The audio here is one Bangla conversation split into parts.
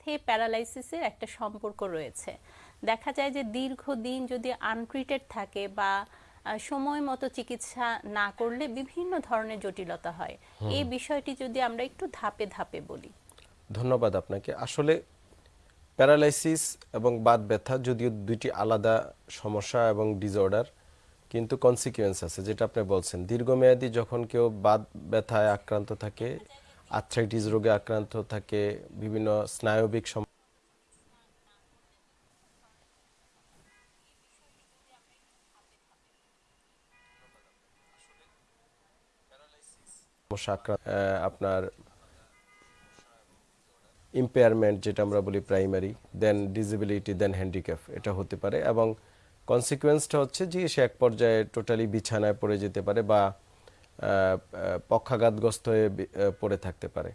সাথে প্যারালাইসিসের একটা সম্পর্ক রয়েছে। দেখা যায় যে দীর্ঘদিন যদি আনট্রিটেড থাকে বা সময় মতো চিকিৎসা না করলে বিভিন্ন ধরনের জটিলতা হয়। এই বিষয়টি যদি আমরা একটু ধাপে ধাপে বলি। ধন্যবাদ আপনাকে। আসলে প্যারালাইসিস এবং বাত ব্যথা যদিও দুইটি আলাদা সমস্যা এবং ডিসঅর্ডার কিন্তু কনসিকুয়েন্স আছে যেটা আপনি বলছেন। দীর্ঘমেয়াদী যখন কেউ বাত ব্যথায় আক্রান্ত থাকে আর্থ্রাইটিস রোগে আক্রান্ত থাকে, বিভিন্ন স্নায়বিক সম- আপনার ইম্পেয়ারমেন্ট যেটা আমরা বলি primary then disability then handicap এটা হতে পারে এবং কনসিকুয়েন্সটা হচ্ছে যে সে এক পর্যায়ে টোটালি বিছানায় পড়ে যেতে পারে বা পক্ষাঘাতগ্রস্ত হয়ে পড়ে থাকতে পারে।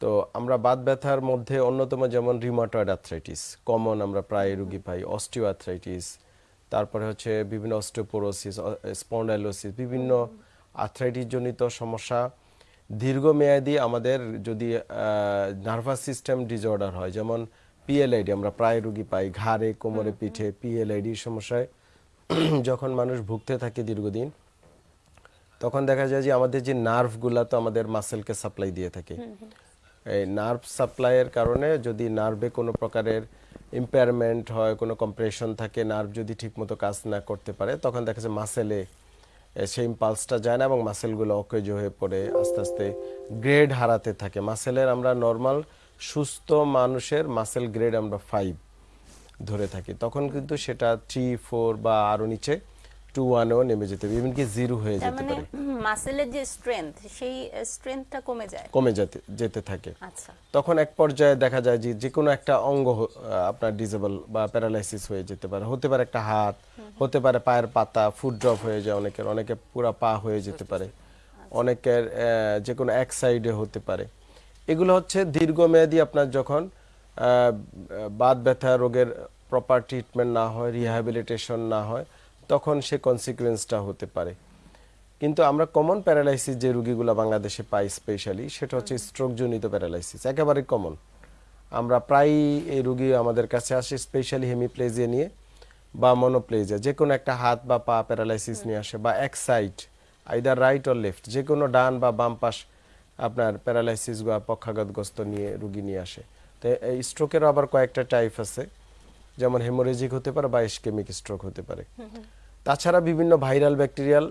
তো আমরা বাত ব্যথার মধ্যে অন্যতম যেমন রিমাটয়েড আর্থ্রাইটিস কমন আমরা প্রায় রুগী পাই অস্টিও আর্থ্রাইটিস তারপরে হচ্ছে বিভিন্ন অস্টিওপোরোসিস স্পন্ডাইলোসিস বিভিন্ন আর্থ্রাইটিস জনিত সমস্যা। দীর্ঘমেয়াদী আমাদের যদি নার্ভাস সিস্টেম ডিসঅর্ডার হয় যেমন পিএলআইডি আমরা প্রায় রুগী পাই ঘাড়ে কোমরে পিঠে পিএলআইডি সমস্যায়। যখন মানুষ ভুগতে থাকে দীর্ঘদিন তখন দেখা যায় যে আমাদের যে নার্ভগুলা তো আমাদের মাসেলকে সাপ্লাই দিয়ে থাকে। এই নার্ভ সাপ্লাইয়ের কারণে যদি নার্ভে কোনো প্রকারের ইম্পেয়ারমেন্ট হয় কোনো কম্প্রেশন থাকে নার্ভ যদি ঠিকমতো কাজ না করতে পারে তখন দেখা যায় মাসেলে সেই ইম্পালসটা যায় না এবং মাসেলগুলো অকেজ হয়ে পড়ে আস্তে আস্তে গ্রেড হারাতে থাকে। মাসেলের আমরা নর্মাল সুস্থ মানুষের মাসেল গ্রেড আমরা ফাইভ ধরে থাকি। তখন কিন্তু সেটা থ্রি ফোর বা আরও নিচে টু ওয়ানেও নেমে যেতে পারে এমনকি জিরো হয়ে যেতে মানে পারে। মাসেলের যে স্ট্রেংথ সেই স্ট্রেংথটা কমে যায়। কমে যেতে যেতে থাকে। আচ্ছা। তখন এক পর্যায়ে দেখা যায় যে যে কোনো একটা অঙ্গ আপনার ডিজেবল বা প্যারালাইসিস হয়ে যেতে পারে। হতে পারে একটা হাত হতে পারে পায়ের পাতা ফুট ড্রপ হয়ে যায় অনেকের অনেকে পুরা পা হয়ে যেতে পারে। অনেকের যে কোনো এক সাইডে হতে পারে। এগুলো হচ্ছে দীর্ঘমেয়াদী আপনার যখন বাত ব্যথা রোগের প্রপার ট্রিটমেন্ট না হয় রিহ্যাবিলিটেশন না হয় তখন সে কনসিকুয়েন্সটা হতে পারে। কিন্তু আমরা কমন প্যারালাইসিস যে রুগীগুলো বাংলাদেশে পাই স্পেশালি সেটা হচ্ছে স্ট্রোকজনিত প্যারালাইসিস একেবারে কমন আমরা প্রায় এই রুগী আমাদের কাছে আসে স্পেশালি হেমিপ্লেজিয়া নিয়ে বা মনোপ্লেজিয়া যে কোনো একটা হাত বা পা প্যারালাইসিস নিয়ে আসে বা এক side either right or left যে কোনো ডান বা বাম পাশ আপনার প্যারালাইসিস বা পক্ষাঘাতগ্রস্ত নিয়ে রুগী নিয়ে আসে। তো এই স্ট্রোকেরও আবার কয়েকটা টাইপ আছে যেমন হেমোরেজিক হতে পারে বা ইস্কেমিক স্ট্রোক হতে পারে। তাছাড়া বিভিন্ন ভাইরাল ব্যাকটেরিয়াল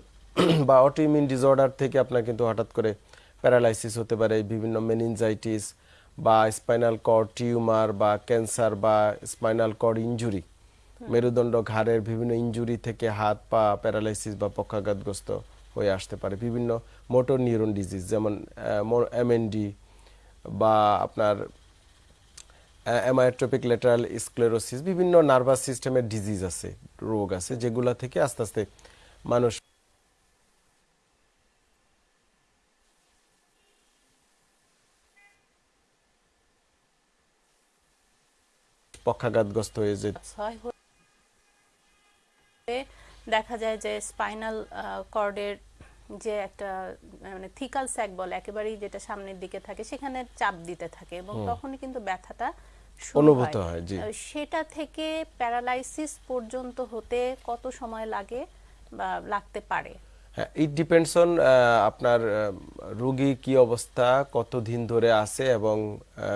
বা অটোইমিউন ডিসঅর্ডার থেকে আপনার কিন্তু হঠাৎ করে প্যারালাইসিস হতে পারে, বিভিন্ন মেনিনজাইটিস বা স্পাইনাল কর্ড টিউমার বা ক্যান্সার বা স্পাইনাল কর্ড ইনজুরি মেরুদণ্ড ঘাড়ের বিভিন্ন ইনজুরি থেকে হাত পা প্যারালাইসিস বা পক্ষাঘাতগ্রস্ত হয়ে আসতে পারে। বিভিন্ন মোটর নিউরন ডিজিজ যেমন এমএনডি বা আপনার অ্যামায়োট্রপিক লেটারাল স্ক্লেরোসিস বিভিন্ন নার্ভাস সিস্টেমের ডিজিজ আছে রোগ আছে যেগুলা থেকে আস্তে আস্তে মানুষ পক্ষাঘাতগ্রস্ত হয়ে যে দেখা যায় যে স্পাইনাল কর্ডের যে একটা মানে থিকাল স্যাক বলে একেবারেই যেটা সামনের দিকে থাকে সেখানে চাপ দিতে থাকে এবং তখনই কিন্তু ব্যথাটা অনুভূত হয়, জি। সেটা থেকে প্যারালাইসিস পর্যন্ত হতে কত সময় লাগে বা লাগতে পারে? ইট ডিপেন্ডস অন আপনার রুগী কি অবস্থা কতদিন ধরে আছে এবং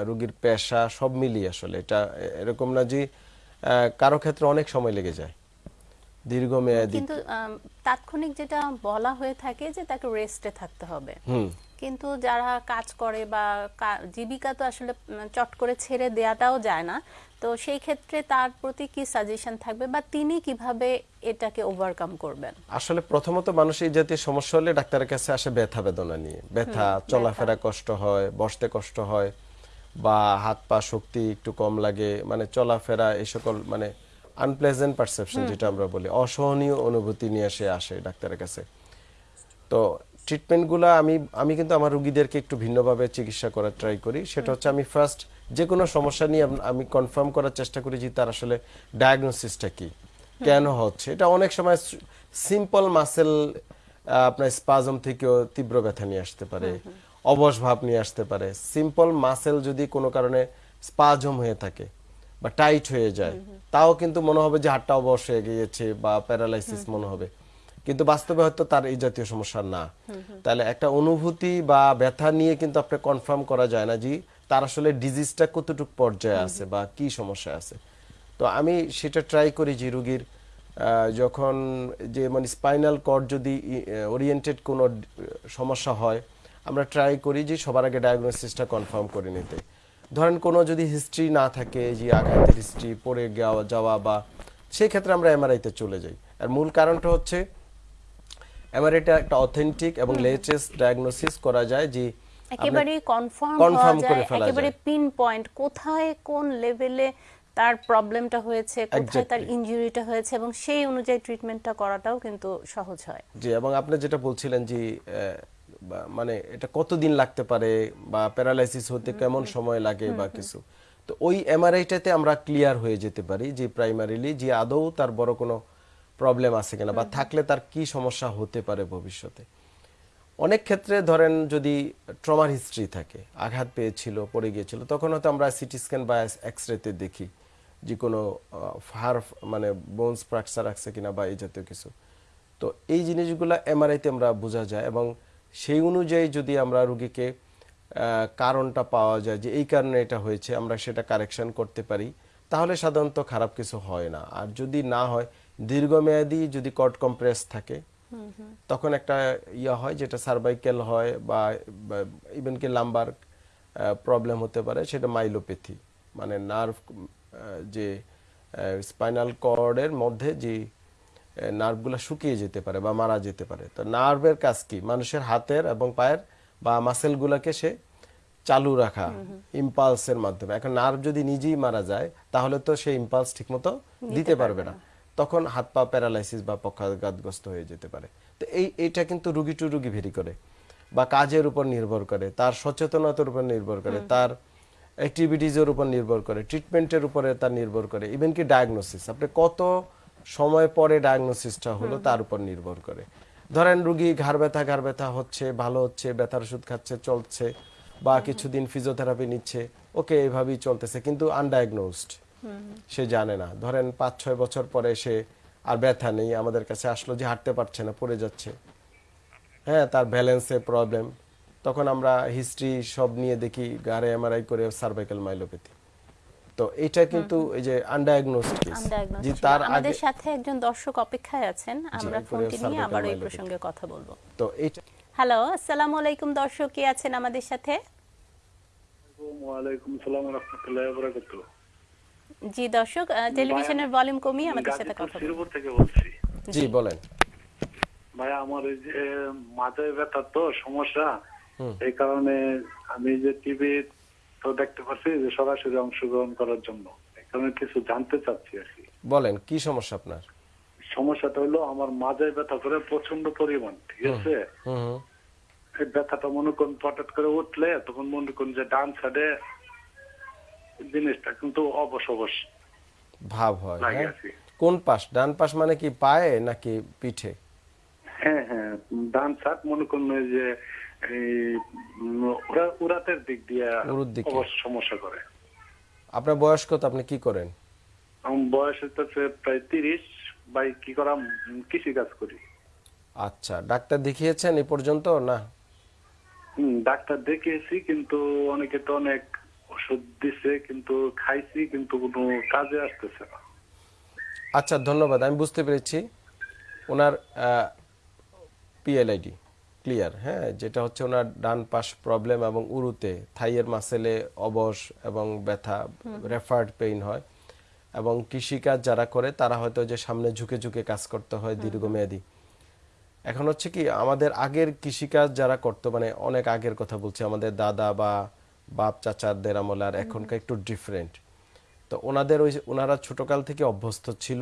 রুগীর পেশা সব মিলিয়ে আসলে। এটা এরকম না যে কারও ক্ষেত্রে অনেক সময় লেগে যায়। দীর্ঘমেয়াদী। কিন্তু তাৎক্ষণিক যেটা বলা হয়ে থাকে যে তাকে রেস্টে থাকতে হবে। হুম। কিন্তু যারা কাজ করে বা জীবিকা তো আসলে চট করে ছেড়ে দেয়াটাও যায় না। তো সেই ক্ষেত্রে তার প্রতি কি সাজেশন থাকবে বা তিনি কীভাবে এটাকে ওভারকাম করবেন? আসলে প্রথমত মানুষ এই জাতীয় সমস্যা হলে ডাক্তারের কাছে আসে ব্যথা বেদনা নিয়ে। ব্যথা চলাফেরা কষ্ট হয় বসতে কষ্ট হয় বা হাত পা শক্তি একটু কম লাগে মানে চলাফেরা এই সকল মানে আনপ্লেজেন্ট পারসেপশন যেটা আমরা বলি অসহনীয় অনুভূতি নিয়ে এসে আসে ডাক্তারের কাছে। তো ট্রিটমেন্টগুলো আমি আমি কিন্তু আমার রুগীদেরকে একটু ভিন্নভাবে চিকিৎসা করার ট্রাই করি। সেটা হচ্ছে আমি ফার্স্ট যে কোনো সমস্যা নিয়ে আমি কনফার্ম করার চেষ্টা করি যে তার আসলে ডায়াগনোসিসটা কি কেন হচ্ছে। এটা অনেক সময় সিম্পল মাসেল আপনার স্পাজম থেকেও তীব্র ব্যথা নিয়ে আসতে পারে অবশ ভাব নিয়ে আসতে পারে। সিম্পল মাসেল যদি কোনো কারণে স্পাজম হয়ে থাকে বা টাইট হয়ে যায় তাও কিন্তু মনে হবে যে হাতটা অবশ হয়ে গিয়েছে বা প্যারালাইসিস মনে হবে। কিন্তু বাস্তবে হয়তো তার এই জাতীয় সমস্যা না। তাহলে একটা অনুভূতি বা ব্যথা নিয়ে কিন্তু আপনি কনফার্ম করা যায় না যে তার আসলে ডিজিজটা কতটুকু পর্যায়ে আছে বা কি সমস্যা আছে। তো আমি সেটা ট্রাই করি যে রুগীর যখন যে মানে স্পাইনাল কর্ড যদি ওরিয়েন্টেড কোনো সমস্যা হয় আমরা ট্রাই করি যে সবার আগে ডায়াগনোসিসটা কনফার্ম করে নিতে। ধরেন কোনো যদি হিস্ট্রি না থাকে যে আঘাতের হিস্ট্রি পড়ে যাওয়া যাওয়া বা সেই ক্ষেত্রে আমরা এমআরআইতে চলে যাই। আর মূল কারণটা হচ্ছে এমআরআইটা একটা অথেন্টিক এবং লেটেস্ট ডায়াগনোসিস করা যায় যে একেবারে কনফার্ম হওয়া করে যায় একেবারে পিন পয়েন্ট কোথায় কোন লেভেলে তার প্রবলেমটা হয়েছে কোথায় তার ইনজুরিটা হয়েছে এবং সেই অনুযায়ী ট্রিটমেন্টটা করাটাও কিন্তু সহজ হয়। জি এবং আপনি যেটা বলছিলেন যে মানে এটা কতদিন লাগতে পারে বা প্যারালাইসিস হতে কেমন সময় লাগে বা কিছু। তো ওই এমআরআইটাতে আমরা ক্লিয়ার হয়ে যেতে পারি যে প্রাইমারিলি যে আদৌ তার বড় কোনো প্রবলেম আছে কিনা বা থাকলে তার কি সমস্যা হতে পারে ভবিষ্যতে? অনেক ক্ষেত্রে ধরেন যদি ট্রমার হিস্ট্রি থাকে আঘাত পেয়েছিল পড়ে গিয়েছিল তখন হয়তো আমরা সিটি স্ক্যান বা এক্স রেতে দেখি যে কোনো হার মানে বোনস ফ্র্যাকচার আছে কিনা বা এই জাতীয় কিছু। তো এই জিনিসগুলো এমআরআইতে আমরা বোঝা যায় এবং সেই অনুযায়ী যদি আমরা রুগীকে কারণটা পাওয়া যায় যে এই কারণে এটা হয়েছে আমরা সেটা কারেকশন করতে পারি তাহলে সাধারণত খারাপ কিছু হয় না। আর যদি না হয় দীর্ঘমেয়াদী যদি কট কম্প্রেস থাকে তখন একটা ইয়া হয় যেটা সার্ভাইকেল হয় বা ইভেন কি লাম্বার প্রবলেম হতে পারে সেটা মাইলোপ্যাথি মানে নার্ভ যে স্পাইনাল কর্ডের মধ্যে যে নার্ভগুলো শুকিয়ে যেতে পারে বা মারা যেতে পারে। তো নার্ভের কাজ কি? মানুষের হাতের এবং পায়ের বা মাসেলগুলোকে সে চালু রাখা ইম্পালসের মাধ্যমে। এখন নার্ভ যদি নিজেই মারা যায় তাহলে তো সে ইম্পালস ঠিকমতো দিতে পারবে না। তখন হাত পা প্যারালাইসিস বা পক্ষাঘাতগ্রস্ত হয়ে যেতে পারে। তো এই এইটা কিন্তু রুগী টু রুগী ভেরি করে বা কাজের উপর নির্ভর করে তার সচেতনতার উপর নির্ভর করে তার অ্যাক্টিভিটিজের উপর নির্ভর করে ট্রিটমেন্টের উপরে তার নির্ভর করে ইভেন কি ডায়াগনোসিস আপনি কত সময় পরে ডায়াগনোসিসটা হলো তার উপর নির্ভর করে। ধরেন রুগী ঘাড় ব্যথা ঘাড় ব্যথা হচ্ছে ভালো হচ্ছে ব্যথার ওষুধ খাচ্ছে চলছে বা কিছুদিন ফিজিওথেরাপি নিচ্ছে ওকে এইভাবেই চলতেছে কিন্তু আনডায়াগনোসড সে জানে না। ধরেন পাঁচ ছয় বছর পরে সে আর ব্যথা নেই আমাদের কাছে আসলো যে হাঁটতে পারছে না পড়ে যাচ্ছে। হ্যাঁ তার ব্যালেন্সে প্রবলেম তখন আমরা হিস্ট্রি সব নিয়ে দেখি গাড়ে এমআরআই করে সার্ভাইকাল মাইলোপ্যাথি তো এটা কিন্তু এই যে আনডায়াগনোসড কেস যে তার আমাদের আগে সাথে একজন দর্শক অপেক্ষায় আছেন। আমরা ফোনটি নিয়ে আবার এই প্রসঙ্গে কথা বলব। তো এইটা হ্যালো আসসালামু আলাইকুম দর্শক কে আছেন আমাদের সাথে? ওয়ালাইকুম সালাম রহমতুল্লাহ বরাকাতু জি দর্শক টেলিভিশনের ভলিউম কমিয়ে আমাদের সাথে কথা বলুন। শ্রীপুর থেকে বলছি। জি। বলেন। ভাই আমার এই যে মাথায় ব্যথা তো সমস্যা। এই কারণে আমি যে টিভি তো দেখতে পাচ্ছি যে সরাসরি অংশগ্রহণ করার জন্য। এই কারণে কিছু জানতে চাচ্ছি আর কি। বলেন কি সমস্যা আপনার? সমস্যাটা হলো আমার মাথায় ব্যথা করে প্রচণ্ড পরিমাণ ঠিক আছে? হুম হুম। এই ব্যথাটা মনে করুন হঠাৎ করে উঠলে তখন মনে করুন যে ডান সাইডে জিনিসটা কিন্তু অবশ অবশ ভাব হয় হ্যাঁ। কোন পাশ ডান পাশ মানে কি পায়ে নাকি পিঠে? হ্যাঁ হ্যাঁ ডান সাইড মনে করুন যে উরাতের দিক দিয়ে সমস্যা করে। আপনার বয়স কত? আপনি কি করেন? বয়স হচ্ছে প্রায় তিরিশ বাই কি করা কৃষি কাজ করি। আচ্ছা ডাক্তার দেখিয়েছেন এই পর্যন্ত না? ডাক্তার দেখিয়েছি কিন্তু অনেকে তো অনেক ওষুধ দিছে কিন্তু খাইছি কিন্তু কোনো কাজে আসতেছে না। আচ্ছা ধন্যবাদ। আমি বুঝতে পেরেছি ওনার পিএলআইডি ক্লিয়ার হ্যাঁ? যেটা হচ্ছে ওনার ডান পাশ প্রবলেম এবং উরুতে থাইয়ের মাসেলে অবশ এবং ব্যথা রেফার্ড পেইন হয়। এবং কৃষিকাজ যারা করে তারা হয়তো যে সামনে ঝুঁকে ঝুঁকে কাজ করতে হয় দীর্ঘমেয়াদী। এখন হচ্ছে কি আমাদের আগের কৃষিকাজ যারা করতো মানে অনেক আগের কথা বলছি আমাদের দাদা বা বাপ চাচাদের আমলে আর এখনকার একটু ডিফারেন্ট তো ওনাদের ওই ওনারা ছোটকাল থেকে অভ্যস্ত ছিল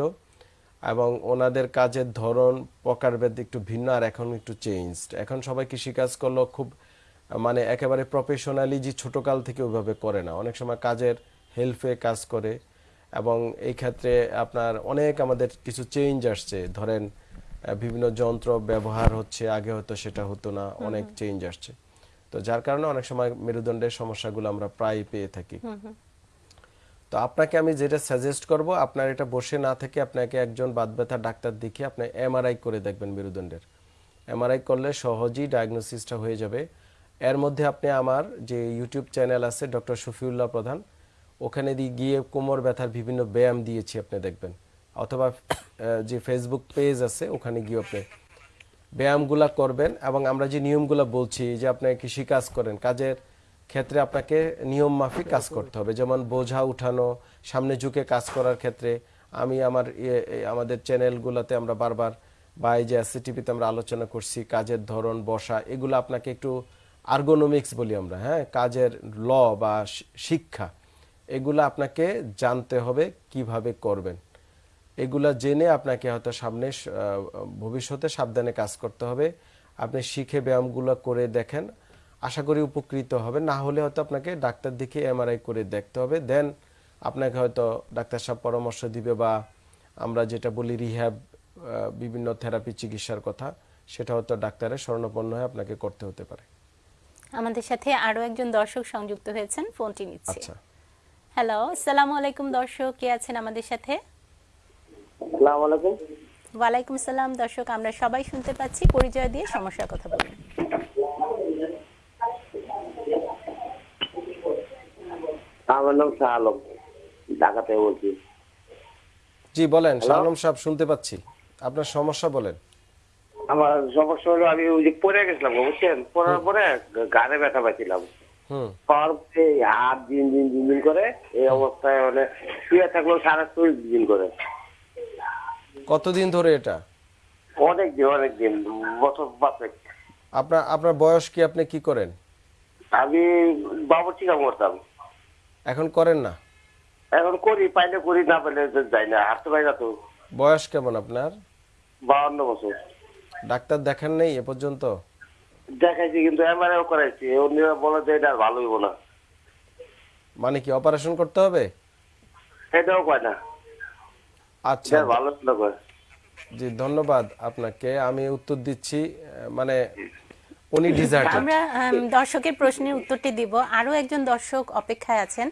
এবং ওনাদের কাজের ধরন প্রকারভেদ একটু ভিন্ন আর এখন একটু চেঞ্জড এখন সবাই কৃষিকাজ করলেও খুব মানে একেবারে প্রফেশনালি যে ছোটকাল থেকে ওইভাবে করে না। অনেক সময় কাজের হেল্পে কাজ করে এবং এই ক্ষেত্রে আপনার অনেক আমাদের কিছু চেঞ্জ আসছে। ধরেন বিভিন্ন যন্ত্র ব্যবহার হচ্ছে আগে হয়তো সেটা হতো না অনেক চেঞ্জ আসছে। তো যার কারণে অনেক সময় মেরুদণ্ডের সমস্যাগুলো আমরা প্রায় পেয়ে থাকি। তো আপনাকে আমি যেটা সাজেস্ট করব আপনার এটা বসে না থেকে আপনাকে একজন বাত ব্যথা ডাক্তার দেখিয়ে আপনি এমআরআই করে দেখবেন মেরুদণ্ডের। এমআরআই করলে সহজেই ডায়াগনোসিসটা হয়ে যাবে। এর মধ্যে আপনি আমার যে ইউটিউব চ্যানেল আছে ডক্টর শফিউল্লাহ প্রধান ওখানে দিয়ে গিয়ে কোমর ব্যথার বিভিন্ন ব্যায়াম দিয়েছি আপনি দেখবেন। অথবা যে ফেসবুক পেজ আছে ওখানে গিয়ে আপনি ব্যায়ামগুলা করবেন এবং আমরা যে নিয়মগুলো বলছি, যে আপনি কৃষি কাজ করেন, কাজের ক্ষেত্রে আপনাকে নিয়ম মাফিক কাজ করতে হবে। যেমন বোঝা উঠানো, সামনে ঝুঁকে কাজ করার ক্ষেত্রে আমি আমার ইয়ে- আমাদের চ্যানেলগুলোতে আমরা বারবার বা এই যে এসিটিভিতে আমরা আলোচনা করছি, কাজের ধরন, বসা, এগুলো আপনাকে একটু আর্গোনমিক্স বলি আমরা হ্যাঁ? কাজের ল বা শিক্ষা, এগুলো আপনাকে জানতে হবে কীভাবে করবেন। এগুলা জেনে আপনাকে হয়তো সামনে ভবিষ্যতে সাবধানে কাজ করতে হবে। আপনি শিখে ব্যায়ামগুলো করে দেখেন আশা করি উপকৃত হবে না হলে হয়তো আপনাকে ডাক্তার দেখে এমআরআই করে দেখতে হবে। দেন আপনাকে হয়তো ডাক্তার সাহেব পরামর্শ দিবে বা আমরা যেটা বলি রিহ্যাব বিভিন্ন থেরাপি চিকিৎসার কথা সেটা হয়তো ডাক্তারের স্বর্ণপন্ন হয়ে আপনাকে করতে হতে পারে। আমাদের সাথে আরও একজন দর্শক সংযুক্ত হয়েছেন ফোনটি নিচ্ছে। আচ্ছা। হ্যালো আসসালামু আলাইকুম দর্শক কে আছেন আমাদের সাথে? আসসালামু আলাইকুম। ওয়ালাইকুম সালাম দর্শক আমরা সবাই শুনতে পাচ্ছি। পরিচয় দিয়ে সমস্যার কথা বলুন। আমার নাম শাহ আলম ঢাকা থেকে বলছি। জি বলেন শালম সাহেব শুনতে পাচ্ছি। আপনার সমস্যা বলেন। আমার সমস্যা হলো আমি ওই যে পড়ে গেছিলাম বুঝছেন? পড়ার পরে গানে ব্যথা পাইছিলাম। পাওয়ার পরে হাত দিন দিন দিন দিন করে এই অবস্থায় মানে শুয়ে থাকলেও সারা শরীর দিন করে। কতদিন ধরে এটা? অনেক দিন অনেক দিন বছর পাঁচেক। আপনার আপনার বয়স কি আপনি কি করেন? আমি বাবুর্চি কাম করতাম। এখন করেন না? এখন করি পাইলে করি না পাইলে যাই না হাঁটতে পাই না তো। বয়স কেমন আপনার? বাউন্ন বছর। ডাক্তার দেখেন নেই এ পর্যন্ত? দেখাইছি কিন্তু এমআরআই করাইছি অন্যরা বলে যে এটা আর ভালো হইব না। মানে কি অপারেশন করতে হবে? এটাও কয় না। আচ্ছা। ভালো হইল কয় জি ধন্যবাদ আপনাকে। আমি উত্তর দিচ্ছি মানে উনি ডিজার্টেড আমরা দর্শকের প্রশ্নের উত্তরটি দিব। আরও একজন দর্শক অপেক্ষায় আছেন।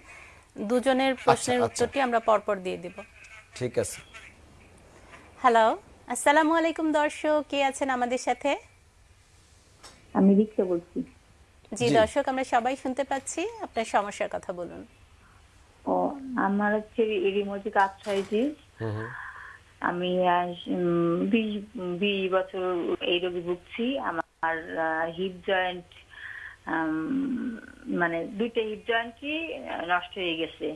দুজনের প্রশ্নের আচ্ছা। উত্তরটি আমরা পরপর দিয়ে দিব। ঠিক আছে। হ্যালো আসসালামু আলাইকুম দর্শক। কে আছেন আমাদের সাথে? আমি রিক্সা বলছি। জি। দর্শক আমরা সবাই শুনতে পাচ্ছি। আপনার সমস্যার কথা বলুন। ও আমার হচ্ছে হুম হুম আমি আজ, উম, বিশ বিশ বছর এই রোগে ভুগছি। আমার হিপ জয়েন্ট মানে দুইটা হিপ জয়েন্টই নষ্ট হয়ে গেছে।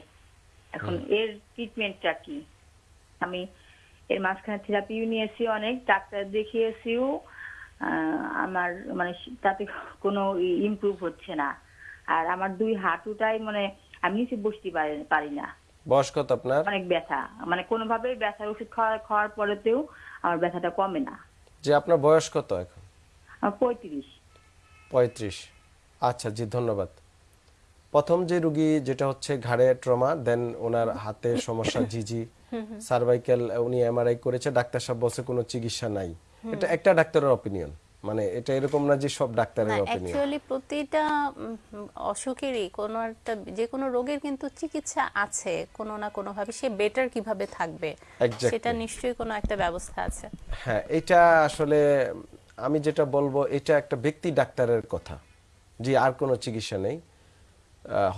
এখন এর ট্রিটমেন্টটা কি? আমি এর মাঝখানে থেরাপিও নিয়েছি অনেক ডাক্তার দেখিয়েছিও আমার মানে তাতে কোনো ইমপ্রুভ হচ্ছে না। আর আমার দুই হাঁটুটাই মানে আমি নিচে বসতে পারি না। বয়স কত আপনার? অনেক ব্যথা। মানে কোনোভাবে ব্যথার ওষুধ খাওয়া খাওয়ার পরেতেও আমার ব্যথাটা কমে না। যে আপনার বয়স কত এখন? আমার পঁয়ত্রিশ। পঁয়ত্রিশ। আচ্ছা জি ধন্যবাদ। প্রথম যে রুগী যেটা হচ্ছে ঘাড়ে ট্রমা দেন ওনার হাতে সমস্যা জিজি সার্ভাইকেল উনি এমআরআই করেছে ডাক্তার সাহেব বলছে কোনো চিকিৎসা নাই। এটা একটা ডাক্তারের অপিনিয়ন মানে এটা এরকম না যে সব ডাক্তারের অপিনিয়ন অ্যাকচুয়ালি প্রতিটা অসুখেরই কোনো একটা যে কোনো রোগের কিন্তু চিকিৎসা আছে কোনো না কোনো ভাবে সে বেটার কীভাবে থাকবে সেটা নিশ্চয়ই কোনো একটা ব্যবস্থা আছে। হ্যাঁ এটা আসলে আমি যেটা বলব এটা একটা ব্যক্তি ডাক্তারের কথা জি আর কোনো চিকিৎসা নেই।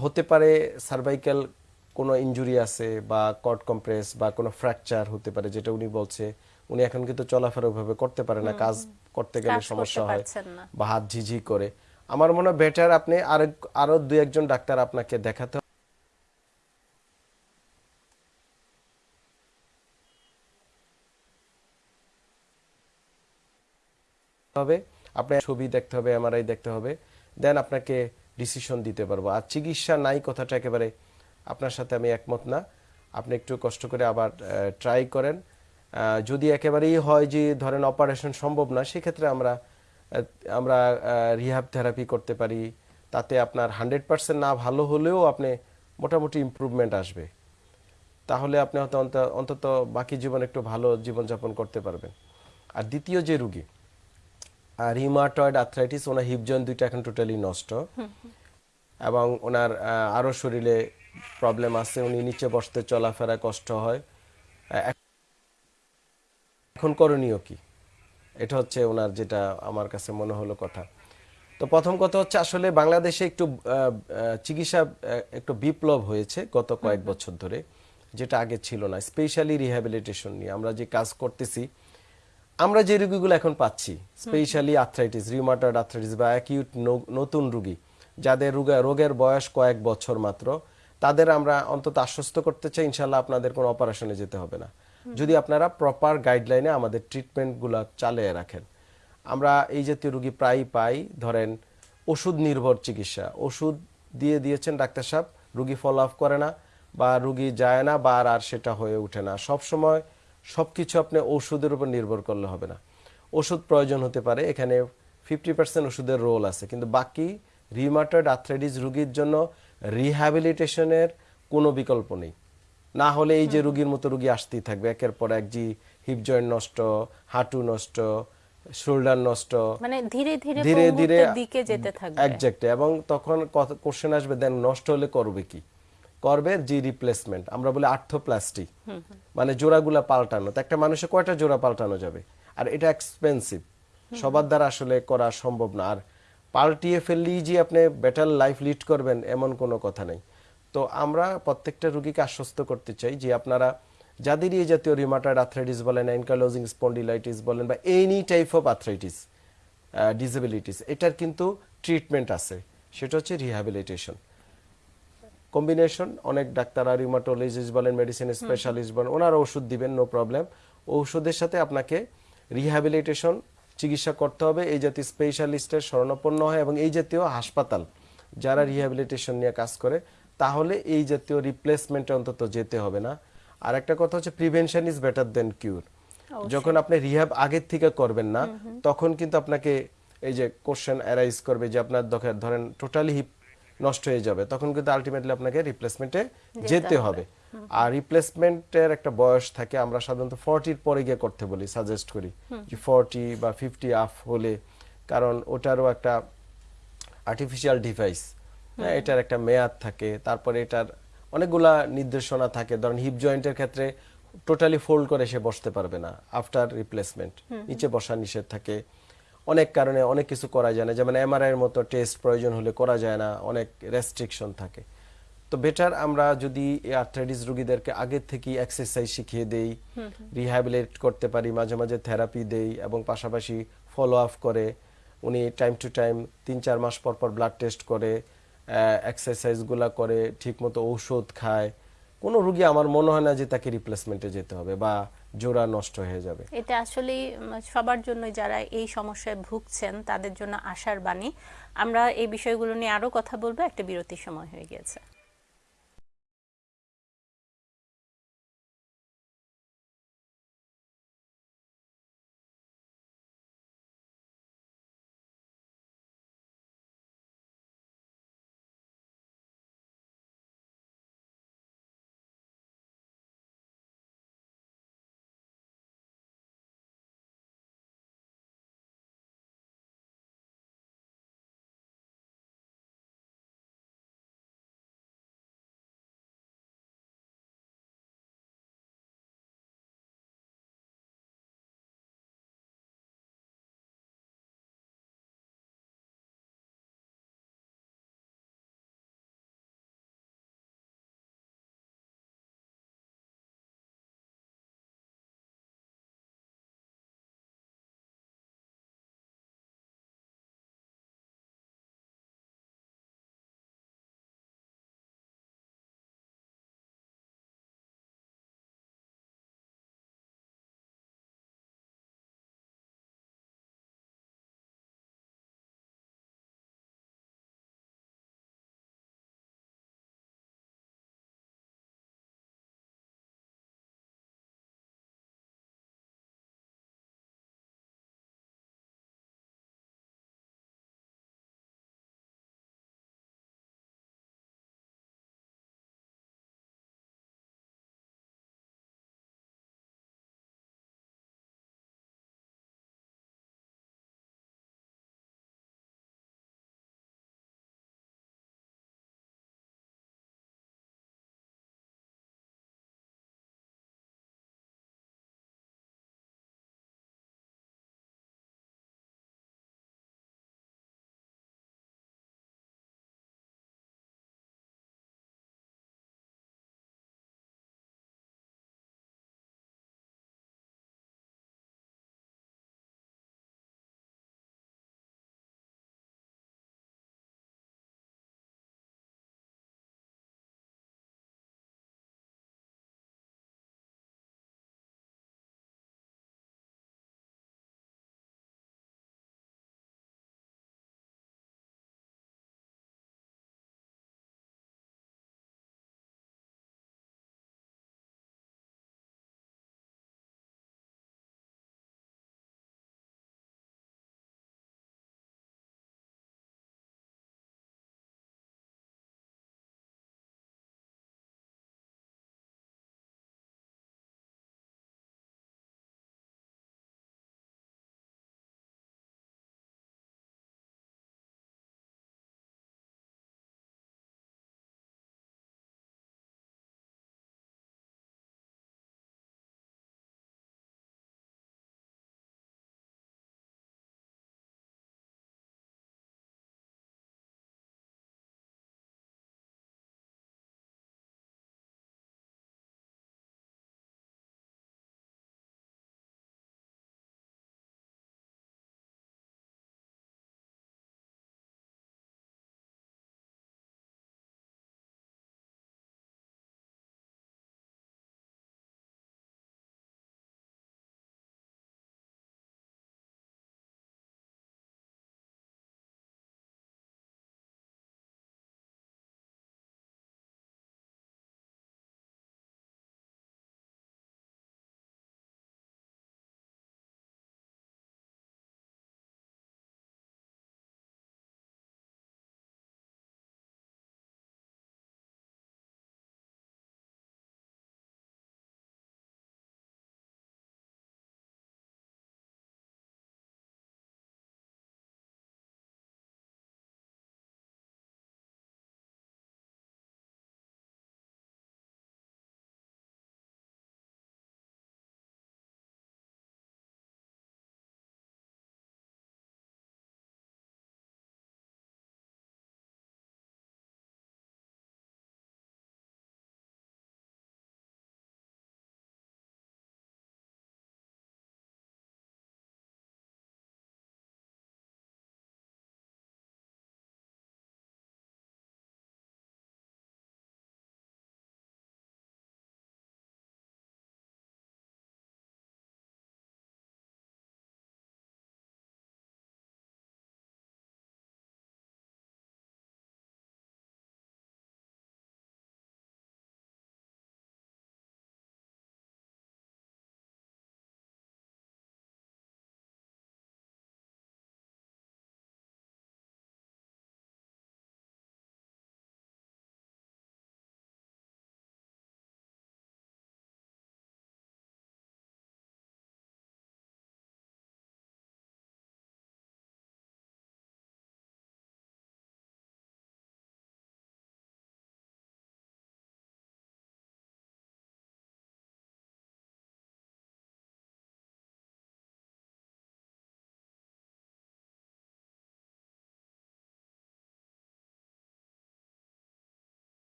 হতে পারে সার্ভাইকাল কোনো ইনজুরি আছে বা কট কম্প্রেস বা কোনো ফ্র্যাকচার হতে পারে যেটা উনি বলছে উনি এখন কিন্তু চলাফেরা ওইভাবে করতে পারে না কাজ করতে গেলে সমস্যা হয় বা হাত ঝিঝি করে। আমার মনে হয় বেটার আপনি আরও আরও দুই একজন ডাক্তার আপনাকে দেখাতে হবে। আপনার ছবি দেখতে হবে এমআরআই দেখতে হবে। দেন আপনাকে ডিসিশন দিতে পারব। আর চিকিৎসা নাই কথাটা একেবারে আপনার সাথে আমি একমত না। আপনি একটু কষ্ট করে আবার ট্রাই করেন। যদি একেবারেই হয় যে ধরেন অপারেশন সম্ভব না সেক্ষেত্রে আমরা আমরা রিহাব থেরাপি করতে পারি। তাতে আপনার হান্ড্রেড পার্সেন্ট না ভালো হলেও আপনি মোটামুটি ইমপ্রুভমেন্ট আসবে। তাহলে আপনি হয়তো অন্তত বাকি জীবন একটু ভালো জীবনযাপন করতে পারবেন। আর দ্বিতীয় যে রুগী রিমাটয়েড আর্থ্রাইটিস ওনার হিপ জয়েন্ট দুইটা এখন টোটালি নষ্ট। এবং ওনার আহ, আরও শরীরে প্রবলেম আছে উনি নিচে বসতে চলাফেরা কষ্ট হয়। এখন করণীয় কি? এটা হচ্ছে ওনার যেটা আমার কাছে মনে হলো কথা। তো প্রথম কথা হচ্ছে আসলে বাংলাদেশে একটু চিকিৎসা একটু বিপ্লব হয়েছে গত কয়েক বছর ধরে যেটা আগে ছিল না। স্পেশালি রিহ্যাবিলিটেশন নিয়ে আমরা যে কাজ করতেছি আমরা যে রুগীগুলো এখন পাচ্ছি স্পেশালি আর্থ্রাইটিস রিউমাটয়েড আর্থ্রাইটিস বা অ্যাকিউট নতুন রুগী যাদের রোগে রোগের বয়স কয়েক বছর মাত্র তাদের আমরা অন্তত আশ্বস্ত করতে চাই ইনশাল্লাহ আপনাদের কোনো অপারেশনে যেতে হবে না। যদি আপনারা প্রপার গাইডলাইনে আমাদের ট্রিটমেন্টগুলো চালিয়ে রাখেন। আমরা এই জাতীয় রোগী প্রায়ই পাই, ধরেন, ওষুধ নির্ভর চিকিৎসা। ওষুধ দিয়ে দিয়েছেন ডাক্তার সাহেব, রুগী ফলো আপ করে না বা রুগী যায় না বা আর সেটা হয়ে ওঠে না। সব সময় সবকিছু আপনি ওষুধের উপর নির্ভর করলে হবে না। ওষুধ প্রয়োজন হতে পারে, এখানে ফিফটি পার্সেন্ট ওষুধের রোল আছে। কিন্তু বাকি রিমাটয়েড আর্থ্রাইটিস রুগীর জন্য রিহ্যাবিলিটেশনের কোনো বিকল্প নেই। না হলে এই যে রুগীর মতো রুগী আসতেই থাকবে। একের পর এক জি হিপ জয়েন্ট নষ্ট হাঁটু নষ্ট শোল্ডার নষ্ট। মানে ধীরে ধীরে ধীরে ধীরে দিকে যেতে থাকবে। একজ্যাক্ট এবং তখন কোশ্চেন আসবে দেন নষ্ট হলে করবে কি? করবে জি রিপ্লেসমেন্ট আমরা বলি আর্থোপ্লাস্টি মানে জোড়াগুলা পাল্টানো তো একটা মানুষে কয়টা জোড়া পাল্টানো যাবে? আর এটা এক্সপেন্সিভ সবার দ্বারা আসলে করা সম্ভব না। আর পাল্টিয়ে ফেললেই যে আপনি বেটার লাইফ লিড করবেন এমন কোনো কথা নেই। তো আমরা প্রত্যেকটা রুগীকে আশ্বস্ত করতে চাই যে আপনারা যাদেরই এই জাতীয় রিমাটয়েড আর্থ্রাইটিস বলেন অ্যানকালোজিং স্পন্ডিলাইটিস বলেন বা any type of arthritis disabilities এটার কিন্তু ট্রিটমেন্ট আছে। সেটা হচ্ছে রিহ্যাবিলিটেশন কম্বিনেশন অনেক ডাক্তার আর রিউমাটোলজিস্ট বলেন মেডিসিন স্পেশালিস্ট বলেন ওনারা ওষুধ দিবেন নো প্রবলেম ওষুধের সাথে আপনাকে রিহ্যাবিলিটেশন চিকিৎসা করতে হবে। এই জাতীয় স্পেশালিস্টের শরণাপন্ন হয় এবং এই জাতীয় হাসপাতাল যারা রিহ্যাবিলিটেশন নিয়ে কাজ করে তাহলে এই জাতীয় রিপ্লেসমেন্টে অন্তত যেতে হবে না। আর একটা কথা হচ্ছে prevention is better than cure যখন আপনি রিহ্যাব আগের থেকে করবেন না তখন কিন্তু আপনাকে এই যে কোশ্চেন অ্যারাইজ করবে যে আপনার ধরেন টোটালি হিপ নষ্ট হয়ে যাবে তখন কিন্তু আলটিমেটলি আপনাকে রিপ্লেসমেন্টে যেতে হবে। আর রিপ্লেসমেন্টের একটা বয়স থাকে আমরা সাধারণত ফর্টির পরে গিয়ে করতে বলি সাজেস্ট করি যে ফর্টি বা ফিফটি আপ হলে কারণ ওটারও একটা আর্টিফিশিয়াল ডিভাইস এটার একটা মেয়াদ থাকে তারপরে এটার অনেকগুলা নির্দেশনা থাকে। ধরেন হিপ জয়েন্টের ক্ষেত্রে টোটালি ফোল্ড করে সে বসতে পারবে না আফটার রিপ্লেসমেন্ট নিচে বসা নিষেধ থাকে। অনেক কারণে অনেক কিছু করা যায় না যেমন এমআরআই এর মতো টেস্ট প্রয়োজন হলে করা যায় না অনেক রেস্ট্রিকশন থাকে। তো বেটার আমরা যদি এই আর্থ্রাইটিস রোগীদেরকে আগে থেকে এক্সারসাইজ শিখিয়ে দেই রিহ্যাবিলিট করতে পারি মাঝে মাঝে থেরাপি দেই এবং পাশাপাশি ফলো আপ করে উনি টাইম টু টাইম তিন চার মাস পর পর ব্লাড টেস্ট করে এক্সারসাইজগুলো করে, ঠিকমতো ঔষধ খায়। কোনো রুগী আমার মনে হয় না যে তাকে রিপ্লেসমেন্টে যেতে হবে বা জোড়া নষ্ট হয়ে যাবে। এটা আসলে সবার জন্য যারা এই সমস্যায় ভুগছেন, তাদের জন্য আশার বাণী। আমরা এই বিষয়গুলো নিয়ে আরও কথা বলব। একটা বিরতির সময় হয়ে গিয়েছে।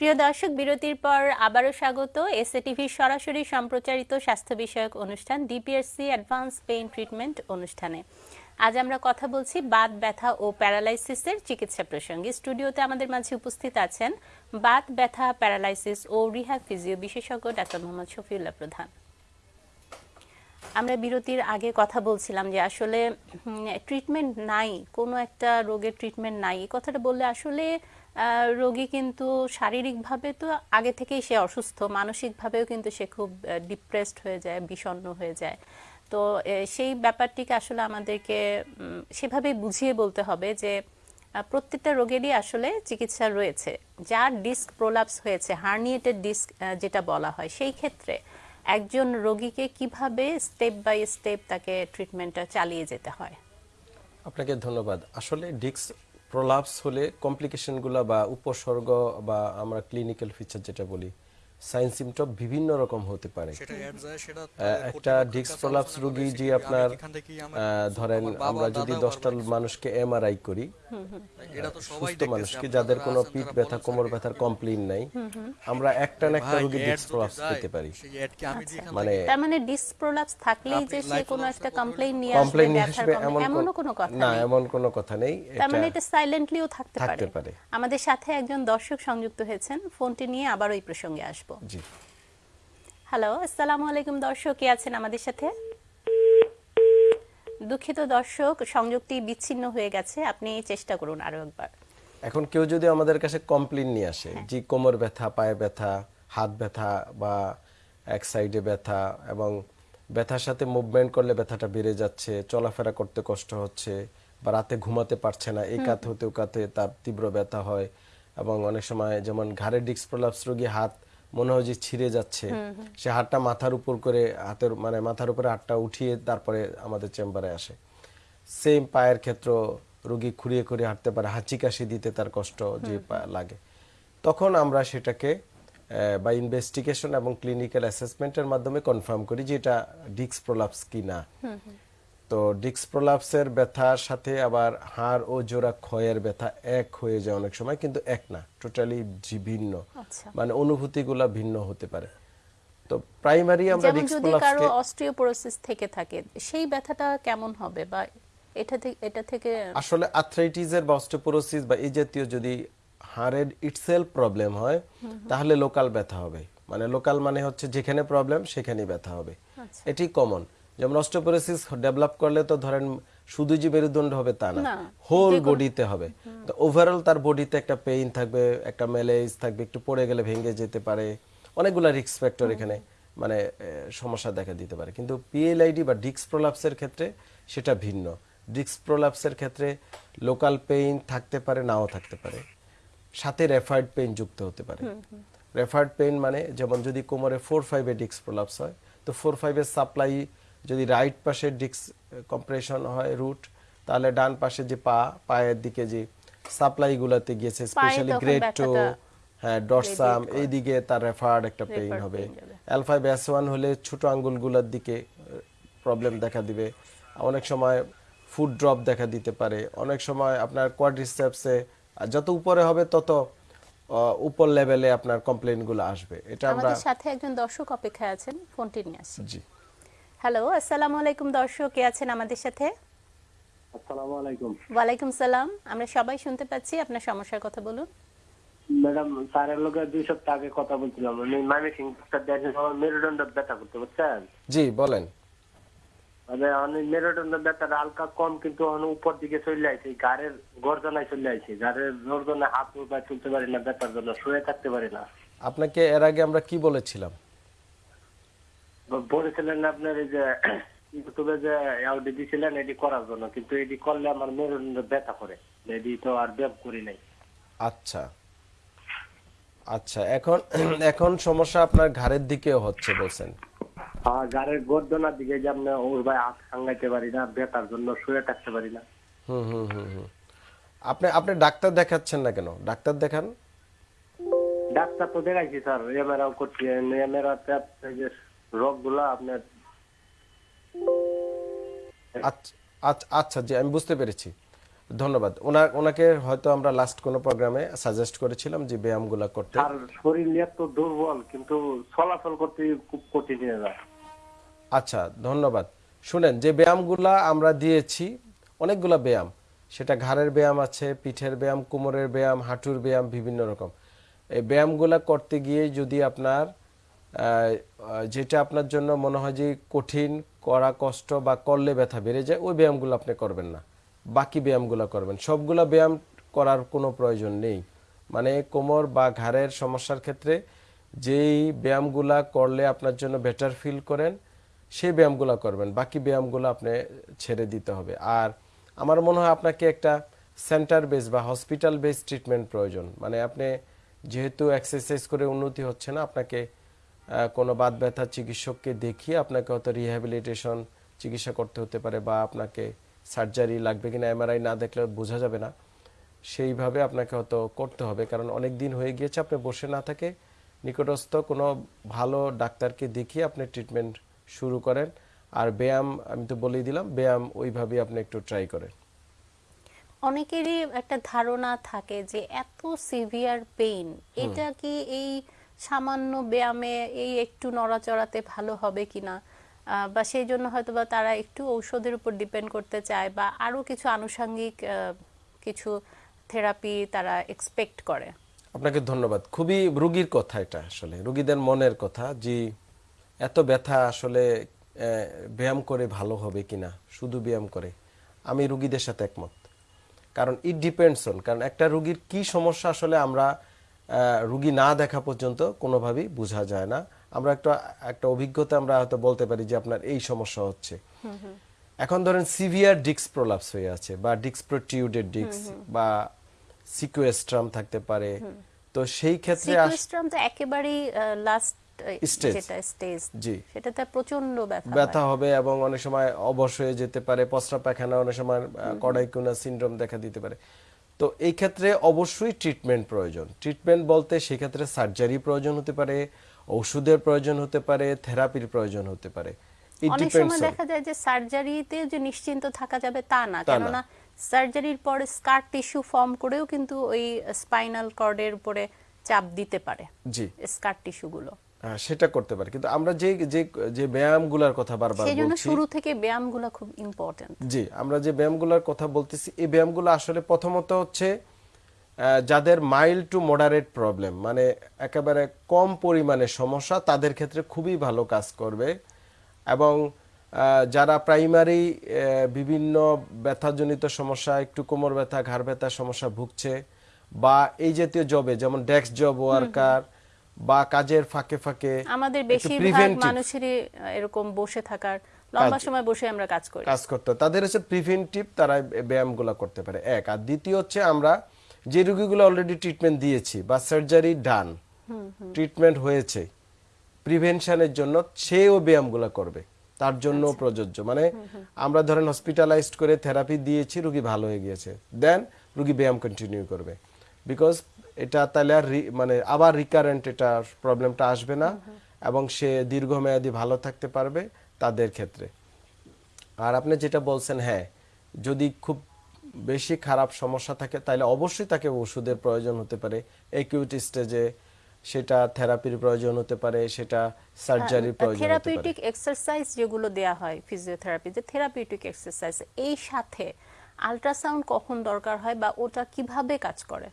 প্রিয় দর্শক, বিরতির পর আবারও স্বাগত। এসএ টিভির সরাসরি সম্প্রচারিত স্বাস্থ্য বিষয়ক অনুষ্ঠান ডিপিএসসি অ্যাডভান্স পেইন ট্রিটমেন্ট অনুষ্ঠানে। আজ আমরা কথা বলছি বাত, ব্যথা ও প্যারালাইসিসের চিকিৎসা প্রসঙ্গে। স্টুডিওতে আমাদের মাঝে উপস্থিত আছেন বাত, ব্যথা, প্যারালাইসিস ও রিহ্যাব ফিজিও বিশেষজ্ঞ ডাক্তার মোহাম্মদ শফিউল্লাহ প্রধান। আমরা বিরতির আগে কথা বলছিলাম যে আসলে ট্রিটমেন্ট নাই, কোনো একটা রোগের ট্রিটমেন্ট নাই। এই কথাটা বললে আসলে রোগী কিন্তু শারীরিকভাবে তো আগে থেকেই সে অসুস্থ, মানসিকভাবেও কিন্তু সে খুব ডিপ্রেসড হয়ে যায়, বিষণ্ণ হয়ে যায়। তো সেই ব্যাপারটিকে আসলে আমাদেরকে সেভাবেই বুঝিয়ে বলতে হবে যে প্রত্যেকটা রোগেরই আসলে চিকিৎসা রয়েছে। যার ডিস্ক প্রোলাপস হয়েছে, হার্নিয়েটেড ডিস্ক যেটা বলা হয়, সেই ক্ষেত্রে একজন রোগীকে কীভাবে স্টেপ বাই স্টেপ তাকে ট্রিটমেন্টটা চালিয়ে যেতে হয়? আপনাকে ধন্যবাদ। আসলে ডিক্স প্রলাপস হলে কমপ্লিকেশনগুলো বা উপসর্গ বা আমরা ক্লিনিক্যাল ফিচার যেটা বলি সাইন সিমটম বিভিন্ন রকম হতে পারে। একটা ডিক্স প্রলাপস রোগী যে আপনার ধরেন আমরা যদি দশটা মানুষকে এমআরআই করি এটা তো সবাই সুস্থ মানুষকে যাদের কোনো পিঠ ব্যথা কোমর ব্যথার কমপ্লেন নাই আমরা একটা না একটা রোগী ডিক্স প্রলাপস পেতে পারি। যেখান মানে তার মানে ডিস্ক প্রোলাপস থাকলেই যে সে কোনো একটা কমপ্লেইন নিয়ে আসবে কমপ্লেন নিয়ে ব্যথার আসবে এমন কোনো কথা না নেই। এমন কোনো কথা নেই তার মানে এটা সাইলেন্টলিও থাকতে পারে। আমাদের সাথে একজন দর্শক সংযুক্ত হয়েছেন ফোনটি নিয়ে আবার ওই প্রসঙ্গে আসব জি। হ্যালো আসসালামু আলাইকুম দর্শক কে আছেন আমাদের সাথে? দুঃখিত দর্শক সংযোগটি বিচ্ছিন্ন হয়ে গেছে আপনি চেষ্টা করুন আরও একবার। এখন কেউ যদি আমাদের কাছে কমপ্লেন নিয়ে আসে হ্যাঁ। যে কোমর ব্যথা পায়ে ব্যথা হাত ব্যথা বা এক সাইডে ব্যথা এবং ব্যথার সাথে মুভমেন্ট করলে ব্যথাটা বেড়ে যাচ্ছে চলাফেরা করতে কষ্ট হচ্ছে বা রাতে ঘুমাতে পারছে না এই কাত হতে কাতে তার তীব্র ব্যথা হয় এবং অনেক সময় যেমন ঘাড়ের ডিস্ক প্রলাপস রোগী হাত মনে হয় যে ছিঁড়ে যাচ্ছে। সে হাতটা মাথার উপর করে হাতের মানে মাথার উপরে হাতটা উঠিয়ে তারপরে আমাদের চেম্বারে আসে। সেম পায়ের ক্ষেত্র রোগী খুঁড়িয়ে খুঁড়িয়ে হাঁটতে পারে হাঁচি কাশি দিতে তার কষ্ট যে লাগে। তখন আমরা সেটাকে বা ইনভেস্টিগেশন এবং ক্লিনিক্যাল অ্যাসেসমেন্টের মাধ্যমে কনফার্ম করি যে এটা ডিক্স প্রলাপস কি না তো ডিক্স প্রলাপসের ব্যথার সাথে আবার হাড় ও জোড়া ক্ষয়ের ব্যথা এক হয়ে যায় অনেক সময় কিন্তু এক না টোটালি ভিন্ন। আচ্ছা। মানে অনুভূতিগুলা ভিন্ন হতে পারে। তো প্রাইমারি আমরা ডিক্স যদি কারও প্রলাপসকে অস্ট্রিওপোরোসিস থেকে থাকে সেই ব্যথাটা কেমন হবে বা এটা থেকে এটা থেকে আসলে আর্থ্রাইটিসের বা অস্টিওপোরোসিস বা এই জাতীয় যদি হাড়ের ইটসেলফ প্রবলেম হয় তাহলে লোকাল ব্যথা হবে। মানে লোকাল মানে হচ্ছে যেখানে প্রবলেম সেখানেই ব্যথা হবে। আচ্ছা। এটি কমন যেমন অস্টিওপোরোসিস ডেভেলপ করলে তো ধরেন শুধু যে মেরুদণ্ড হবে তা না হোল বডিতে হবে। তো ওভারঅল তার বডিতে একটা পেইন থাকবে একটা ম্যালেজ থাকবে একটু পড়ে গেলে ভেঙে যেতে পারে। অনেকগুলো রিস্ক ফ্যাক্টর এখানে মানে সমস্যা দেখা দিতে পারে। কিন্তু পিএলআইডি বা ডিক্স প্রলাপসের ক্ষেত্রে সেটা ভিন্ন। ডিক্স প্রলাপসের ক্ষেত্রে লোকাল পেইন থাকতে পারে নাও থাকতে পারে। সাথে রেফার্ড পেইন যুক্ত হতে পারে। রেফার্ড পেইন মানে যেমন যদি কোমরে ফোর ফাইভে ডিক্স প্রলাপস হয় তো ফোর ফাইভের সাপ্লাই যদি রাইট পাশে ডিক্স কম্প্রেশন হয় রুট তাহলে ডান পাশে যে পা পায়ের দিকে যে সাপ্লাই গুলাতে গিয়েছে স্পেশালি গ্রেড টু হ্যাঁ ডরসাম এইদিকে তার রেফার্ড একটা পেইন হবে। ফাইভ এস ওয়ান হলে ছোট আঙ্গুলগুলোর দিকে প্রবলেম দেখা দিবে। অনেক সময় ফুড ড্রপ দেখা দিতে পারে। অনেক সময় আপনার কোয়াড্রিসেপসে যত উপরে হবে তত উপর লেভেলে আপনার কমপ্লেনগুলো আসবে। এটা আমরা আমাদের সাথে একজন দর্শক অপেক্ষায় আছেন ফোনটি নিয়ে আসছি জি। হ্যালো আসসালামু আলাইকুম দর্শক কে আছেন আমাদের সাথে? আসসালামু আলাইকুম। ওয়ালাইকুম সালাম। আমরা সবাই শুনতে পাচ্ছি আপনার সমস্যার কথা বলুন। ম্যাডাম স্যারের লোকে দুই সপ্তাহ আগে কথা বলছিলাম। আমি মামি সিং দেখেন আমার মেরুদণ্ড ব্যথা করতে বুঝছেন? জি বলেন। মানে অনেক মেরুদণ্ড ব্যথাটা হালকা কম কিন্তু এখন উপর দিকে চলে আইছে গাড়ের গর্জনায় চলে আইছে। গাড়ের গর্জনায় হাত পা তুলতে পারি না ব্যথার জন্য শুয়ে থাকতে পারি না। আপনাকে এর আগে আমরা কি বলেছিলাম? বলেছিলেন আপনার এই যে ইউটিউবে যে আউডি দিছিলেন এটি করার জন্য। কিন্তু এটি করলে আমার মেরুদণ্ড ব্যথা করে। এটি তো আর করি নাই। আচ্ছা। আচ্ছা এখন এখন সমস্যা আপনার ঘাড়ের দিকেও হচ্ছে বলছেন। আর গাড়ের গর্জনার দিকে যে আপনি ওর ভাই হাত সাঙ্গাইতে পারি না ব্যথার জন্য শুয়ে থাকতে পারি না। হুম হুম হুম হুম। আপনি আপনি ডাক্তার দেখাচ্ছেন না কেন? ডাক্তার দেখান। ডাক্তার তো দেখাইছি স্যার। এমআরআই করছি। এমআরআই যে আপনার আচ্ছা আচ্ছা আচ্ছা জি আমি বুঝতে পেরেছি। ধন্যবাদ। ওনাকে হয়তো আমরা লাস্ট কোনো প্রোগ্রামে সাজেস্ট করেছিলাম যে ব্যায়ামগুলো করতে। আর শরীর এত দুর্বল কিন্তু চলাচল করতে খুব কঠিন হয়ে যায়। আচ্ছা ধন্যবাদ। শুনেন যে ব্যায়ামগুলা আমরা দিয়েছি অনেকগুলা ব্যায়াম সেটা ঘাড়ের ব্যায়াম আছে পিঠের ব্যায়াম কোমরের ব্যায়াম হাঁটুর ব্যায়াম বিভিন্ন রকম। এই ব্যায়ামগুলা করতে গিয়ে যদি আপনার যেটা আপনার জন্য মনে হয় যে কঠিন, করা কষ্ট বা করলে ব্যথা বেড়ে যায়, ওই ব্যায়ামগুলো আপনি করবেন না। বাকি ব্যায়ামগুলো করবেন। সবগুলো ব্যায়াম করার কোনো প্রয়োজন নেই। মানে কোমর বা ঘাড়ের সমস্যার ক্ষেত্রে যেই ব্যায়ামগুলা করলে আপনার জন্য বেটার ফিল করেন, সেই ব্যায়ামগুলো করবেন। বাকি ব্যায়ামগুলো আপনি ছেড়ে দিতে হবে। আর আমার মনে হয় আপনাকে একটা সেন্টার বেস বা হসপিটাল বেস ট্রিটমেন্ট প্রয়োজন। মানে আপনি যেহেতু এক্সারসাইজ করে উন্নতি হচ্ছে না, আপনাকে কোনো বাদ ব্যথা চিকিৎসককে দেখিয়ে আপনাকে হয়তো রিহ্যাবিলিটেশন চিকিৎসা করতে হতে পারে বা আপনাকে সার্জারি লাগবে কিনা এমআরআই না দেখলে বোঝা যাবে না। সেইভাবে আপনাকে হয়তো করতে হবে। কারণ অনেক দিন হয়ে গিয়েছে আপনি বসে না থাকে নিকটস্থ কোনো ভালো ডাক্তারকে দেখিয়ে আপনি ট্রিটমেন্ট শুরু করেন। আর ব্যায়াম আমি তো বলেই দিলাম ব্যায়াম ওইভাবেই আপনি একটু ট্রাই করেন। অনেকেরই একটা ধারণা থাকে যে এত সিভিয়ার পেইন এটা কি এই সামান্য ব্যায়ামে এই একটু নড়াচড়াতে ভালো হবে কি না? বা সেই জন্য হয়তো বা তারা একটু ঔষধের উপর ডিপেন্ড করতে চায় বা আরও কিছু আনুষঙ্গিক কিছু থেরাপি তারা এক্সপেক্ট করে। আপনাকে ধন্যবাদ। খুবই রুগীর কথা এটা আসলে, রুগীদের মনের কথা যে এত ব্যথা আসলে ব্যায়াম করে ভালো হবে কিনা শুধু ব্যায়াম করে। আমি রুগীদের সাথে একমত। কারণ ইট ডিপেন্ডস অন কারণ একটা রুগীর কি সমস্যা আসলে আমরা রুগী না দেখা পর্যন্ত কোনোভাবেই বোঝা যায় না। আমরা একটা একটা অভিজ্ঞতা আমরা হয়তো বলতে পারি যে আপনার এই সমস্যা হচ্ছে। এখন ধরেন সিভিয়ার ডিক্স প্রলাপস হয়ে আছে বা ডিক্স প্রোটিউডেড ডিক্স বা সিকুয়েস্ট্রাম থাকতে পারে। তো সেই ক্ষেত্রে সিকুয়েস্ট্রাম তো একেবারেই লাস্ট স্টেজ জি। সেটাতে প্রচণ্ড ব্যথা ব্যথা হবে এবং অনেক সময় অবশ হয়ে যেতে পারে পস্রা পায়খানা অনেক সময় কড়াইকুনা সিনড্রোম দেখা দিতে পারে। তো এই ক্ষেত্রে অবশ্যই ট্রিটমেন্ট প্রয়োজন। ট্রিটমেন্ট বলতে সেক্ষেত্রে সার্জারি প্রয়োজন হতে পারে ওষুধের প্রয়োজন হতে পারে থেরাপির প্রয়োজন হতে পারে। অনেক সময় দেখা যায় যে সার্জারিতে যে নিশ্চিন্ত থাকা যাবে তা না কেননা সার্জারির পরে স্কার টিস্যু ফর্ম করেও কিন্তু ওই স্পাইনাল কর্ডের উপরে চাপ দিতে পারে জি। স্কার টিস্যুগুলো সেটা করতে পারে। কিন্তু আমরা যে যে যে ব্যায়ামগুলোর কথা বারবার বলছি শুরু থেকে ব্যায়ামগুলো খুব ইম্পর্টেন্ট জি আমরা যে ব্যায়ামগুলোর কথা বলতেছি এই ব্যায়ামগুলো আসলে প্রথমত হচ্ছে যাদের মাইল্ড টু মডারেট প্রবলেম মানে একেবারে কম পরিমাণে সমস্যা তাদের ক্ষেত্রে খুবই ভালো কাজ করবে। এবং যারা প্রাইমারি বিভিন্ন ব্যথাজনিত সমস্যা একটু কোমর ব্যথা ঘাড় ব্যথা সমস্যা ভুগছে বা এই জাতীয় জবে যেমন ডেস্ক জব ওয়ার্কার বা কাজের ফাঁকে ফাঁকে আমাদের বেশিরভাগ মানুষেরই এরকম বসে থাকার লম্বা সময় বসে আমরা কাজ করি। কাজ করতে তাদের হচ্ছে প্রিভেন্টিভ তারা ব্যায়ামগুলো করতে পারে। এক আর দ্বিতীয় হচ্ছে আমরা যে রোগীগুলো অলরেডি ট্রিটমেন্ট দিয়েছি বা সার্জারি ডান ট্রিটমেন্ট হয়েছে প্রিভেনশনের জন্য সেও ব্যায়ামগুলো করবে। তার জন্য প্রযোজ্য। মানে আমরা ধরেন হসপিটালাইজড করে থেরাপি দিয়েছি রুগী ভালো হয়ে গিয়েছে। দেন রুগী ব্যায়াম কন্টিনিউ করবে। বিকজ এটা তাহলে আর মানে আবার রিকারেন্ট এটা প্রবলেমটা আসবে না এবং সে দীর্ঘমেয়াদী ভালো থাকতে পারবে তাদের ক্ষেত্রে। আর আপনি যেটা বলছেন হ্যাঁ যদি খুব বেশি খারাপ সমস্যা থাকে তাহলে অবশ্যই তাকে ওষুধের প্রয়োজন হতে পারে। একিউট স্টেজে সেটা থেরাপির প্রয়োজন হতে পারে সেটা সার্জারির প্রয়োজন থেরাপিউটিক এক্সারসাইজ যেগুলো দেয়া হয় ফিজিওথেরাপিতে থেরাপিউটিক এক্সারসাইজ এই সাথে আল্ট্রাসাউন্ড কখন দরকার হয় বা ওটা কীভাবে কাজ করে?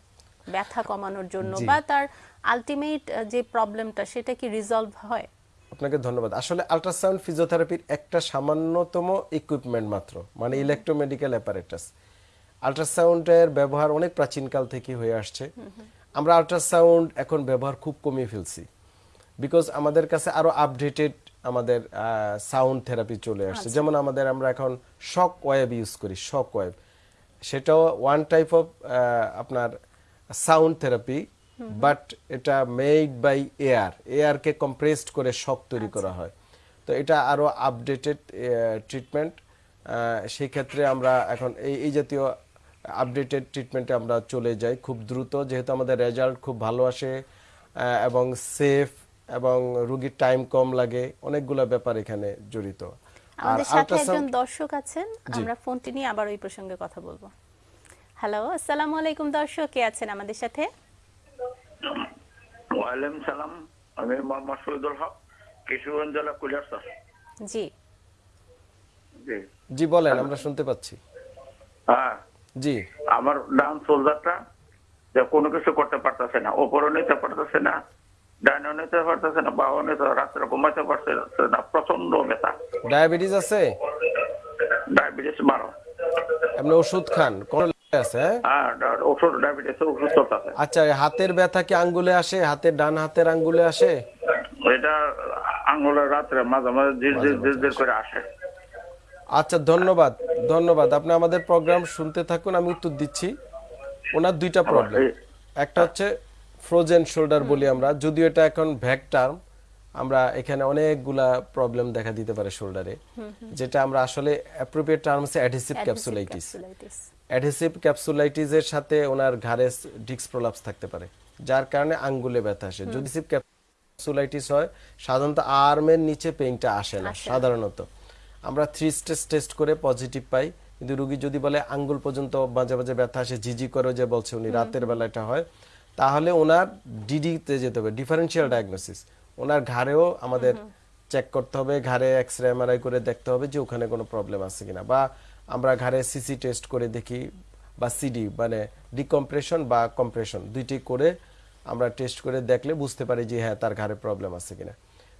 ব্যথা কমানোর জন্য বা তার আলটিমেট যে প্রবলেমটা সেটা কি রিজলভ হয়? আপনাকে ধন্যবাদ। আসলে আল্ট্রাসাউন্ড ফিজিওথেরাপির একটা সামান্যতম ইকুইপমেন্ট মাত্র মানে ইলেকট্রোমেডিক্যাল অ্যাপারেটাস আল্ট্রাসাউন্ডের ব্যবহার অনেক প্রাচীনকাল থেকে হয়ে আসছে। আমরা আল্ট্রাসাউন্ড এখন ব্যবহার খুব কমিয়ে ফেলছি। বিকজ আমাদের কাছে আরও আপডেটেড আমাদের সাউন্ড থেরাপি চলে আসছে। যেমন আমাদের আমরা এখন শক ওয়েব ইউজ করি শক ওয়েব সেটাও ওয়ান টাইপ অফ আপনার সাউন্ড থেরাপি বাট এটা মেড বাই এয়ার। এয়ারকে কম্প্রেসড করে শক তৈরি করা হয়। তো এটা আরও আপডেটেড ট্রিটমেন্ট সেই ক্ষেত্রে আমরা এখন এই এই জাতীয় আপডেটেড ট্রিটমেন্টে আমরা চলে যাই খুব দ্রুত যেহেতু আমাদের রেজাল্ট খুব ভালো আসে এবং সেফ এবং রুগীর টাইম কম লাগে অনেকগুলো ব্যাপার এখানে জড়িত। আমাদের সাথে একজন দর্শক আছেন আমরা ফোনটি নিয়ে আবার ওই প্রসঙ্গে কথা বলব। হ্যালো আসসালামু আলাইকুম দর্শক কে আছেন আমাদের সাথে? ওয়ালাইকুম সালাম আমি মোহাম্মদ শহীদুল হক কিশোরগঞ্জ জেলা কুলিয়ারসর জি। জি। জি বলেন আমরা শুনতে পাচ্ছি। হ্যাঁ। জি। আমার ডান শোল্ডারটা যে কোনো কিছু করতে পারতেছে না ওপরও নিতে পারতেছে না ডাইনও নিতে পারতেছে না বাও নিতে রাত্রে ঘুমাইতে পারতেছে না প্রচণ্ড ব্যথা। ডায়াবেটিস আছে? ডায়াবেটিস মারো আপনি ওষুধ খান কোন আছে? হ্যাঁ? ডা- ওষুধ ডায়াবেটিস ওষুধ চলতেছে আচ্ছা হাতের ব্যথা কি আঙ্গুলে আসে? হাতের ডান হাতের আঙ্গুলে আসে? এটা রাত্রে মাঝে মাঝে করে আসে। আচ্ছা ধন্যবাদ ধন্যবাদ। আপনি আমাদের প্রোগ্রাম শুনতে থাকুন আমি উত্তর দিচ্ছি। ওনার দুইটা প্রবলেম একটা হচ্ছে ফ্রোজেন শোল্ডার বলি আমরা। যদিও এটা এখন ভ্যাক টার্ম আমরা এখানে অনেকগুলা প্রবলেম দেখা দিতে পারে শোল্ডারে যেটা আমরা আসলে অ্যাপ্রোপ্রিয়েট টার্ম হচ্ছে অ্যাডহেসিভ ক্যাপসুলাইটিস অ্যাডহেসিভ ক্যাপসুলাইটিসের সাথে ওনার ঘাড়ে ডিস্ক প্রলাপস থাকতে পারে যার কারণে আঙ্গুলে ব্যথা আসে। যদি সিপ ক্যাপসুলাইটিস হয় সাধারণত আর্মের নিচে পেইনটা আসে না সাধারণত। আমরা থ্রি স্টেজ টেস্ট করে পজিটিভ পাই কিন্তু রুগী যদি বলে আঙ্গুল পর্যন্ত মাঝে মাঝে ব্যথা আসে ঝিঝি করে যে বলছে উনি রাতের বেলা এটা হয় তাহলে ওনার ডিডিতে যেতে হবে ডিফারেন্সিয়াল ডায়াগনোসিস। ওনার ঘাড়েও আমাদের চেক করতে হবে ঘাড়ে এক্স রে এমআরআই করে দেখতে হবে যে ওখানে কোনো প্রবলেম আছে কিনা বা আমরা ঘাড়ে সিসি টেস্ট করে দেখি বা সিডি মানে ডিকম্প্রেশন বা কম্প্রেশন দুইটি করে আমরা টেস্ট করে দেখলে বুঝতে পারি যে হ্যাঁ তার ঘাড়ে প্রবলেম আছে কিনা।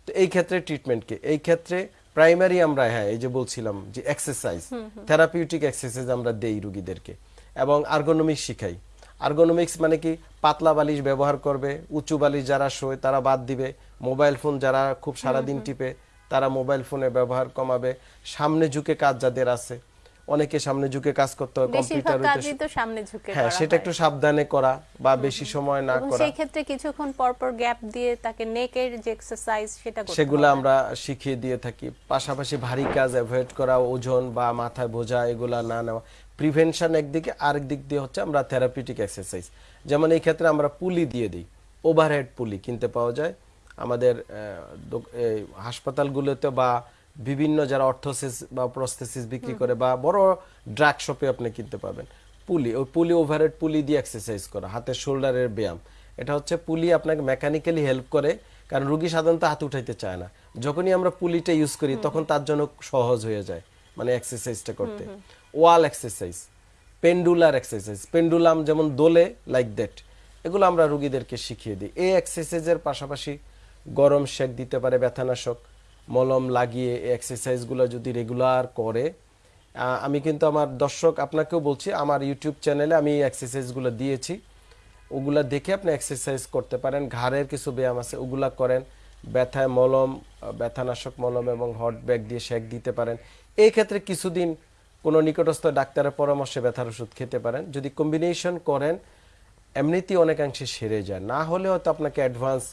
তো এই ক্ষেত্রে ট্রিটমেন্ট কি? এই ক্ষেত্রে প্রাইমারি আমরা হ্যাঁ এই যে বলছিলাম যে এক্সারসাইজ থেরাপিউটিক এক্সারসাইজ আমরা দেই রুগীদেরকে। এবং আর্গোনমিক্স শিখাই। আর্গোনমিক্স মানে কি? পাতলা বালিশ ব্যবহার করবে উঁচু বালিশ যারা শোয় তারা বাদ দিবে মোবাইল ফোন যারা খুব সারাদিন টিপে তারা মোবাইল ফোনে ব্যবহার কমাবে। সামনে ঝুঁকে কাজ যাদের আছে অনেকে সামনে ঝুঁকে কাজ করতে হয় কম্পিউটার কাজই তো সামনে ঝুঁকে হ্যাঁ সেটা একটু সাবধানে করা বা বেশি সময় না করা। সেই ক্ষেত্রে কিছুক্ষণ পর পর গ্যাপ দিয়ে তাকে নেকের যে এক্সারসাইজ সেটা করতে সেগুলো আমরা শিখিয়ে দিয়ে থাকি। পাশাপাশি ভারী কাজ অ্যাভয়েড করা ওজন বা মাথায় বোঝা এগুলা না নেওয়া। প্রিভেনশন একদিকে আরেক দিক দিয়ে হচ্ছে আমরা থেরাপিউটিক এক্সারসাইজ যেমন এই ক্ষেত্রে আমরা পুলি দিয়ে দিই ওভারহেড পুলি কিনতে পাওয়া যায়। আমাদের হাসপাতালগুলোতে বা বিভিন্ন যারা অর্থোসিস বা প্রস্থেসিস বিক্রি করে বা বড় ড্রাগ শপে আপনি কিনতে পাবেন। পুলি ওই পুলি ওভারহেড পুলি দিয়ে এক্সারসাইজ করা হাতের শোল্ডারের ব্যায়াম। এটা হচ্ছে পুলি আপনাকে মেকানিক্যালি হেল্প করে কারণ রুগী সাধারণত হাত উঠাইতে চায় না। যখনই আমরা পুলিটা ইউজ করি তখন তার জন্য সহজ হয়ে যায় মানে এক্সারসাইজটা করতে। Wall exercise pendular exercise pendulum যেমন দোলে লাইক দ্যাট এগুলো আমরা রুগীদেরকে শিখিয়ে দিই। এই এক্সারসাইজের পাশাপাশি গরম শেক দিতে পারে ব্যথানাশক মলম লাগিয়ে এক্সারসাইজগুলো যদি রেগুলার করে আমি কিন্তু আমার দর্শক আপনাকেও বলছি, আমার ইউটিউব চ্যানেলে আমি এক্সারসাইজগুলো দিয়েছি। ওগুলা দেখে আপনি এক্সারসাইজ করতে পারেন। ঘাড়ের কিছু ব্যায়াম আছে, ওগুলা করেন। ব্যথায় মলম ব্যথানাশক মলম এবং হট ব্যাগ দিয়ে শেক দিতে পারেন। এই ক্ষেত্রে কিছুদিন কোনো নিকটস্থ ডাক্তারের পরামর্শে ব্যথার ওষুধ খেতে পারেন। যদি কম্বিনেশন করেন, এমনিতেই অনেকাংশে সেরে যায়। না হলে হয়তো আপনাকে অ্যাডভান্স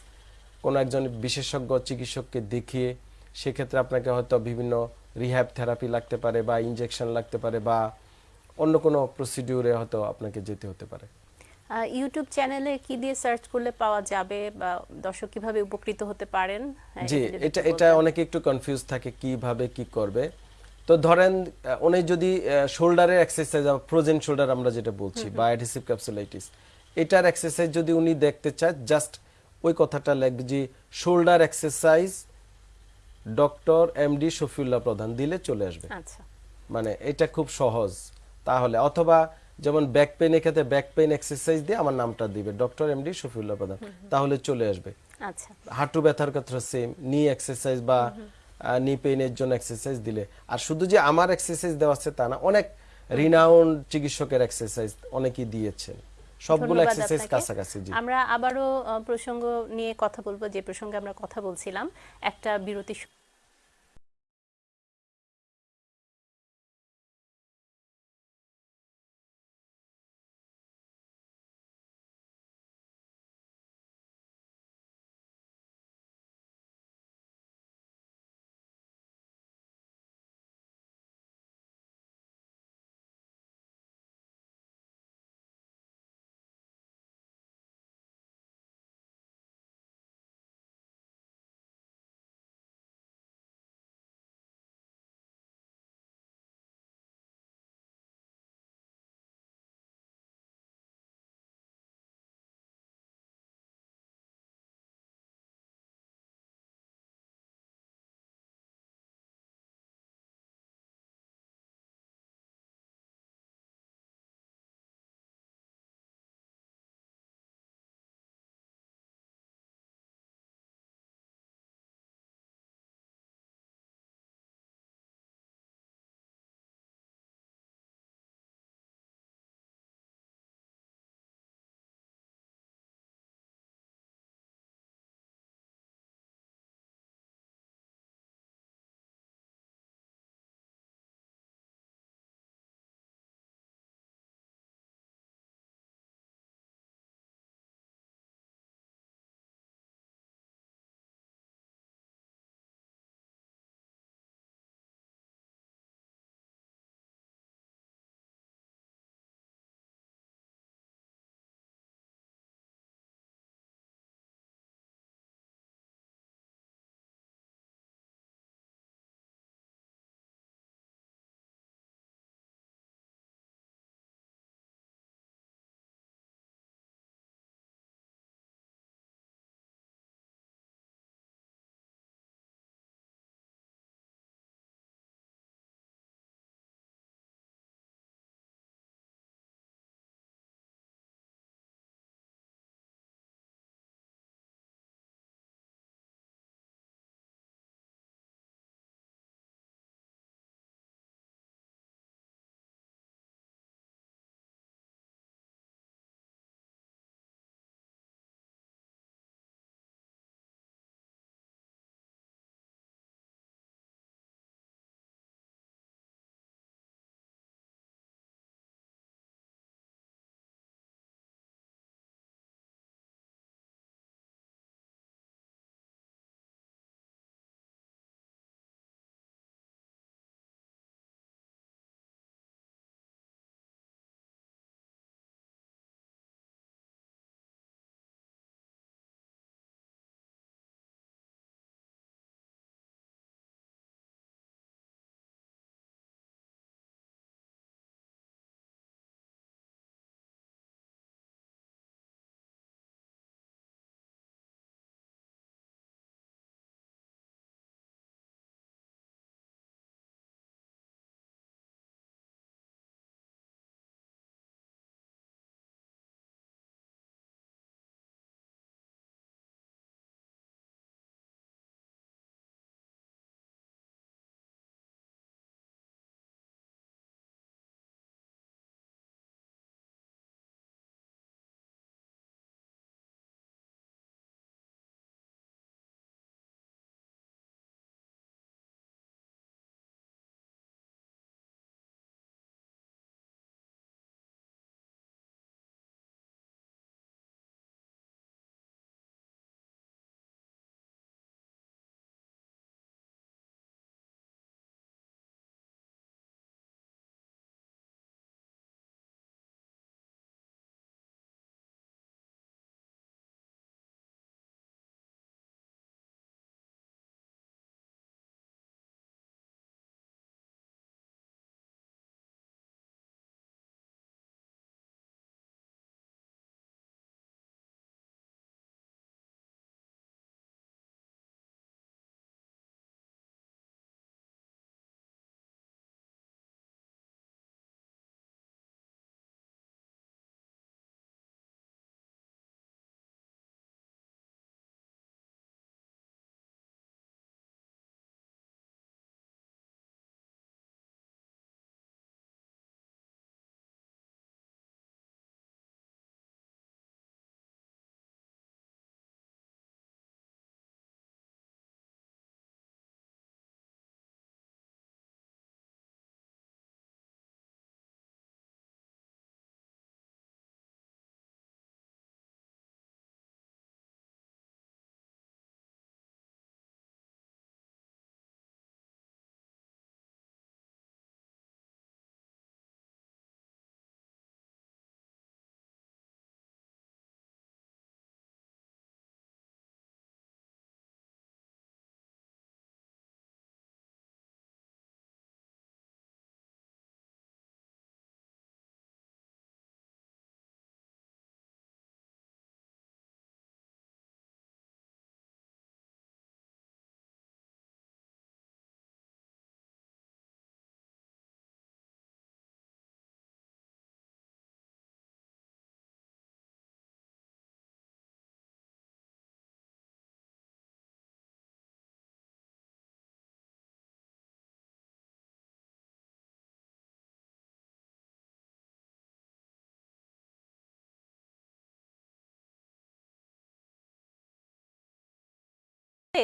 কোনো একজন বিশেষজ্ঞ চিকিৎসককে দেখিয়ে সেক্ষেত্রে আপনাকে হয়তো বিভিন্ন রিহ্যাব থেরাপি লাগতে পারে বা ইনজেকশন লাগতে পারে বা অন্য কোনো প্রসিডিউরে হয়তো আপনাকে যেতে হতে পারে। ইউটিউব চ্যানেলে কি দিয়ে সার্চ করলে পাওয়া যাবে বা দর্শক কীভাবে উপকৃত হতে পারেন? হ্যাঁ, জি এটা এটা অনেকে একটু কনফিউজ থাকে কীভাবে কি করবে। তো ধরেন উনি যদি শোল্ডারের এক্সারসাইজ ফ্রোজেন শোল্ডার আমরা যেটা বলছি বা অ্যাডহেসিভ ক্যাপসুলাইটিস এটার এক্সারসাইজ যদি উনি দেখতে চায় জাস্ট ওই কথাটা লেখবে যে shoulder exercise doctor MD Shafiullah Pradhan দিলে চলে আসবে। আচ্ছা। মানে এটা খুব সহজ। তাহলে অথবা যেমন ব্যাক পেন ক্ষেত্রে ব্যাক পেন এক্সারসাইজ দিয়ে আমার নামটা দিবে ডক্টর এমডি শফিউল্লাহ প্রধান। তাহলে চলে আসবে। আচ্ছা। হাঁটু ব্যথার ক্ষেত্রে সেম নি এক্সারসাইজ বা নি পেইনের জন্য এক্সারসাইজ দিলে। আর শুধু যে আমার এক্সারসাইজ দেওয়া আছে তা না অনেক রিনাউন্ড চিকিৎসকের এক্সারসাইজ অনেকেই দিয়েছেন। সবগুলো এক্সারসাইজ। কাছাকাছি জি আমরা আবারও প্রসঙ্গ নিয়ে কথা বলব যে প্রসঙ্গে আমরা কথা বলছিলাম একটা বিরতি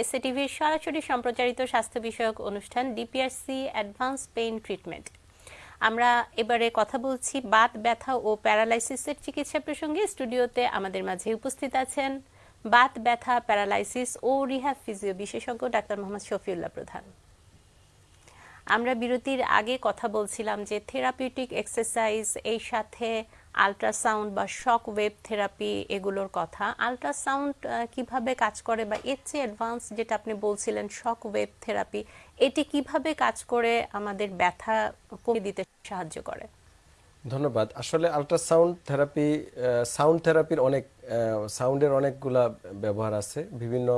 এসএ টিভির সরাসরি সম্প্রচারিত স্বাস্থ্য বিষয়ক অনুষ্ঠান ডিপিআরসি অ্যাডভান্স পেইন ট্রিটমেন্ট আমরা এবারে কথা বলছি বাত, ব্যথা ও প্যারালাইসিসের চিকিৎসা প্রসঙ্গে। স্টুডিওতে আমাদের মাঝে উপস্থিত আছেন বাত, ব্যথা, প্যারালাইসিস ও রিহ্যাব ফিজিও বিশেষজ্ঞ ডাক্তার মোহাম্মদ শফিউল্লাহ প্রধান। আমরা বিরতির আগে কথা বলছিলাম যে থেরাপিউটিক এক্সারসাইজ এই সাথে আল্ট্রাসাউন্ড বা শক ওয়েভ থেরাপি এগুলোর কথা। আল্ট্রাসাউন্ড কীভাবে কাজ করে বা এর চেয়ে অ্যাডভান্স যেটা আপনি বলছিলেন শক ওয়েভ থেরাপি এটি কীভাবে কাজ করে আমাদের ব্যথা কমিয়ে দিতে সাহায্য করে? ধন্যবাদ। আসলে আল্ট্রাসাউন্ড থেরাপি সাউন্ড থেরাপির অনেক সাউন্ডের অনেকগুলা ব্যবহার আছে। বিভিন্ন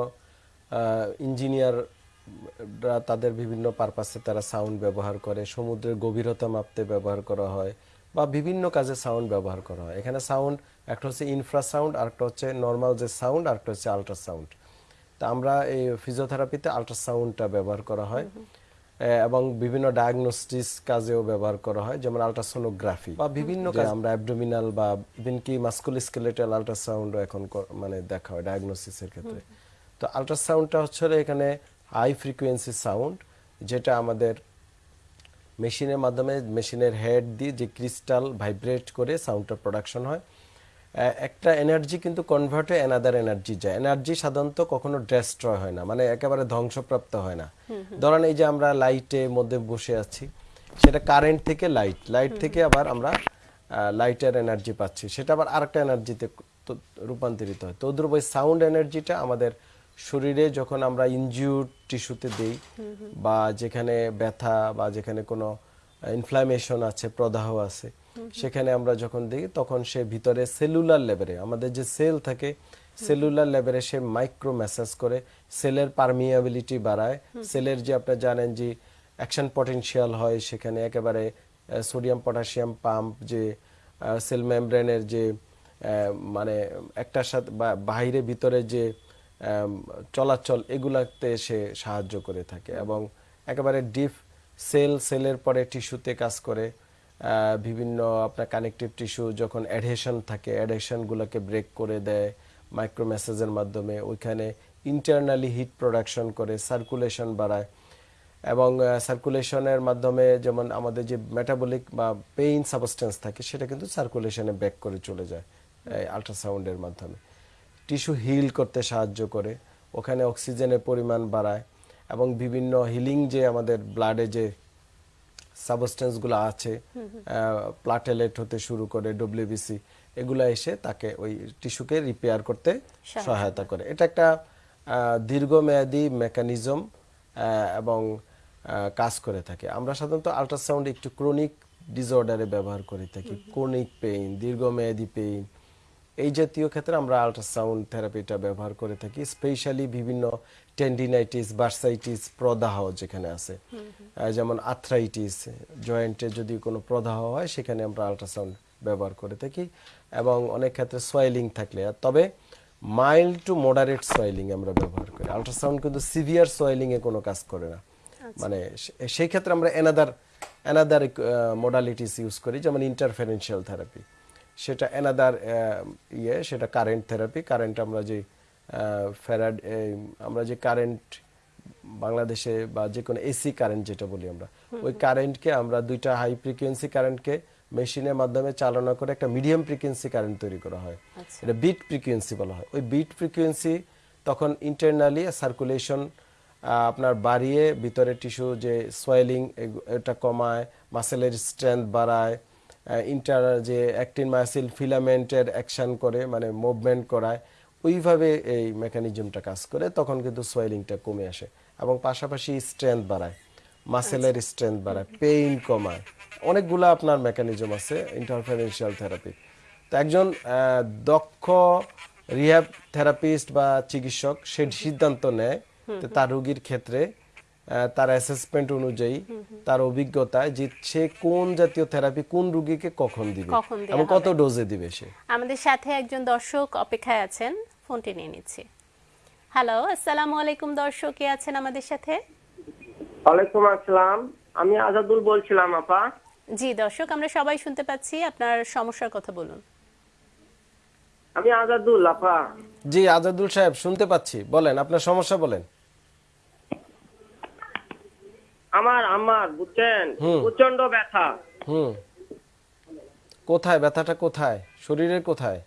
ইঞ্জিনিয়াররা তাদের বিভিন্ন পারপাসে তারা সাউন্ড ব্যবহার করে। সমুদ্রের গভীরতা মাপতে ব্যবহার করা হয়। বা বিভিন্ন কাজে সাউন্ড ব্যবহার করা হয়। এখানে সাউন্ড একটা হচ্ছে ইনফ্রাসাউন্ড আর একটা হচ্ছে নর্মাল যে সাউন্ড আর একটা হচ্ছে আল্ট্রাসাউন্ড তা আমরা এই ফিজিওথেরাপিতে আল্ট্রাসাউন্ডটা ব্যবহার করা হয়। এবং বিভিন্ন ডায়াগনোস্টিস কাজেও ব্যবহার করা হয় যেমন আল্ট্রাসোনোগ্রাফি বা বিভিন্ন কাজ আমরা অ্যাবডোমিনাল বা ইভেন কি মাস্কুলোস্কেলেটাল আল্ট্রাসাউন্ড এখন মানে দেখা হয় ডায়াগনোসিসের ক্ষেত্রে। তো আল্ট্রাসাউন্ডটা হচ্ছে এখানে হাই ফ্রিকোয়েন্সি সাউন্ড যেটা আমাদের মেশিনের মাধ্যমে মেশিনের হেড দিয়ে যে ক্রিস্টাল ভাইব্রেট করে সাউন্ডটা প্রোডাকশন হয় একটা এনার্জি কিন্তু কনভার্ট হয়ে এনাদার এনার্জি যায়। এনার্জি সাধারণত কখনো ডেস্ট্রয় হয় না মানে একেবারে ধ্বংসপ্রাপ্ত হয় না। ধরেন এই যে আমরা লাইটে মধ্যে বসে আছি সেটা কারেন্ট থেকে লাইট লাইট থেকে আবার আমরা লাইটের এনার্জি পাচ্ছি। সেটা আবার আরেকটা এনার্জিতে রূপান্তরিত হয়। তো ওই সাউন্ড এনার্জিটা আমাদের শরীরে যখন আমরা ইনজিউর টিস্যুতে দেই, বা যেখানে ব্যথা বা যেখানে কোনো ইনফ্লামেশন আছে, প্রদাহ আছে, সেখানে আমরা যখন দিই, তখন সে ভিতরে সেলুলার লেভেলে আমাদের যে সেল থাকে সেলুলার লেভেলে সে মাইক্রো ম্যাসাজ করে সেলের পারমিয়াবিলিটি বাড়ায় সেলের যে আপনারা জানেন যে অ্যাকশন পটেনশিয়াল হয়, সেখানে একেবারে সোডিয়াম পটাশিয়াম পাম্প যে সেল মেমব্রেনের যে মানে একটার সাথে বাইরে ভিতরে যে চলাচল এগুলাতে সে সাহায্য করে থাকে এবং একেবারে ডিপ সেল, সেলের পরে টিস্যুতে কাজ করে। বিভিন্ন আপনার কানেকটিভ টিস্যু যখন অ্যাডহেশন থাকে অ্যাডহেশনগুলোকে ব্রেক করে দেয় মাইক্রো মেসেজের মাধ্যমে। ওইখানে ইন্টারনালি হিট প্রোডাকশন করে সার্কুলেশন বাড়ায় এবং সার্কুলেশনের মাধ্যমে যেমন আমাদের যে মেটাবলিক বা পেইন সাবস্টেন্স থাকে, সেটা কিন্তু সার্কুলেশনে ব্যাক করে চলে যায় আল্ট্রাসাউন্ডের মাধ্যমে। টিস্যু হিল করতে সাহায্য করে ওখানে অক্সিজেনের পরিমাণ বাড়ায় এবং বিভিন্ন হিলিং যে আমাদের ব্লাডে যে সাবস্টেন্সগুলো আছে প্লাটেলেট হতে শুরু করে ডব্লিউবিসি এগুলো এসে তাকে ওই টিস্যুকে রিপেয়ার করতে সহায়তা করে। এটা একটা দীর্ঘমেয়াদী মেকানিজম এবং কাজ করে থাকে। আমরা সাধারণত আল্ট্রাসাউন্ড একটু ক্রনিক ডিসঅর্ডারে ব্যবহার করে থাকি। ক্রনিক পেইন দীর্ঘমেয়াদী পেইন এই জাতীয় ক্ষেত্রে আমরা আল্ট্রাসাউন্ড থেরাপিটা ব্যবহার করে থাকি স্পেশালি বিভিন্ন টেন্ডিনাইটিস বার্সাইটিস প্রদাহ যেখানে আছে। যেমন আর্থ্রাইটিস জয়েন্টে যদি কোনো প্রদাহ হয় সেখানে আমরা আল্ট্রাসাউন্ড ব্যবহার করে থাকি এবং অনেক ক্ষেত্রে সোয়েলিং থাকলে। আর তবে মাইল্ড টু মডারেট সোয়েলিং আমরা ব্যবহার করি। আল্ট্রাসাউন্ড কিন্তু সিভিয়ার সোয়েলিং এ কোনো কাজ করে না। মানে সেই ক্ষেত্রে আমরা এনাদার এনাদার মোডালিটিস ইউজ করি যেমন ইন্টারফারেন্সিয়াল থেরাপি সেটা এনাদার ইয়ে সেটা কারেন্ট থেরাপি কারেন্ট আমরা যে ফেরাড আমরা যে কারেন্ট বাংলাদেশে বা যে কোনো এসি কারেন্ট যেটা বলি আমরা ওই কারেন্টকে আমরা দুইটা হাই ফ্রিকোয়েন্সি কারেন্টকে মেশিনের মাধ্যমে চালনা করে একটা মিডিয়াম ফ্রিকোয়েন্সি কারেন্ট তৈরি করা হয়। এটা বিট ফ্রিকোয়েন্সি বলা হয়। ওই বিট ফ্রিকোয়েন্সি তখন ইন্টারনালি সার্কুলেশন আপনার বাড়িয়ে ভিতরে টিস্যু যে সোয়েলিং এটা কমায় মাসেলের স্ট্রেংথ বাড়ায় ইন্টার যে অ্যাক্টিন মাসিল ফিলামেন্টের অ্যাকশন করে মানে মুভমেন্ট করায় ওইভাবে এই মেকানিজমটা কাজ করে তখন কিন্তু সোয়েলিংটা কমে আসে এবং পাশাপাশি স্ট্রেংথ বাড়ায় মাসেলের স্ট্রেংথ বাড়ায় পেইন কমায়। অনেকগুলো আপনার মেকানিজম আছে ইন্টারফারেন্সিয়াল থেরাপি তো একজন দক্ষ রিহ্যাব থেরাপিস্ট বা চিকিৎসক সে সিদ্ধান্ত নেয় তার রোগীর ক্ষেত্রে তার অ্যাসেসমেন্ট অনুযায়ী তার অভিজ্ঞতায় যে সে কোন জাতীয় থেরাপি কোন রোগীকে কখন দিবে এবং কত ডোজে দিবে সে? আমাদের সাথে একজন দর্শক অপেক্ষায় আছেন ফোনটি নিয়ে নিচ্ছি। হ্যালো আসসালামু আলাইকুম দর্শক কে আছেন আমাদের সাথে? ওয়ালাইকুম আসসালাম। আমি আজাদুল বলছিলাম আপা। জি দর্শক আমরা সবাই শুনতে পাচ্ছি আপনার সমস্যার কথা বলুন। আমি আজাদুল আপা। জি আজাদুল সাহেব শুনতে পাচ্ছি। বলেন আপনার সমস্যা বলেন। আমার আমার বুঝছেন? প্রচণ্ড ব্যথা। হুম। কোথায়? ব্যথাটা কোথায়? শরীরের কোথায়?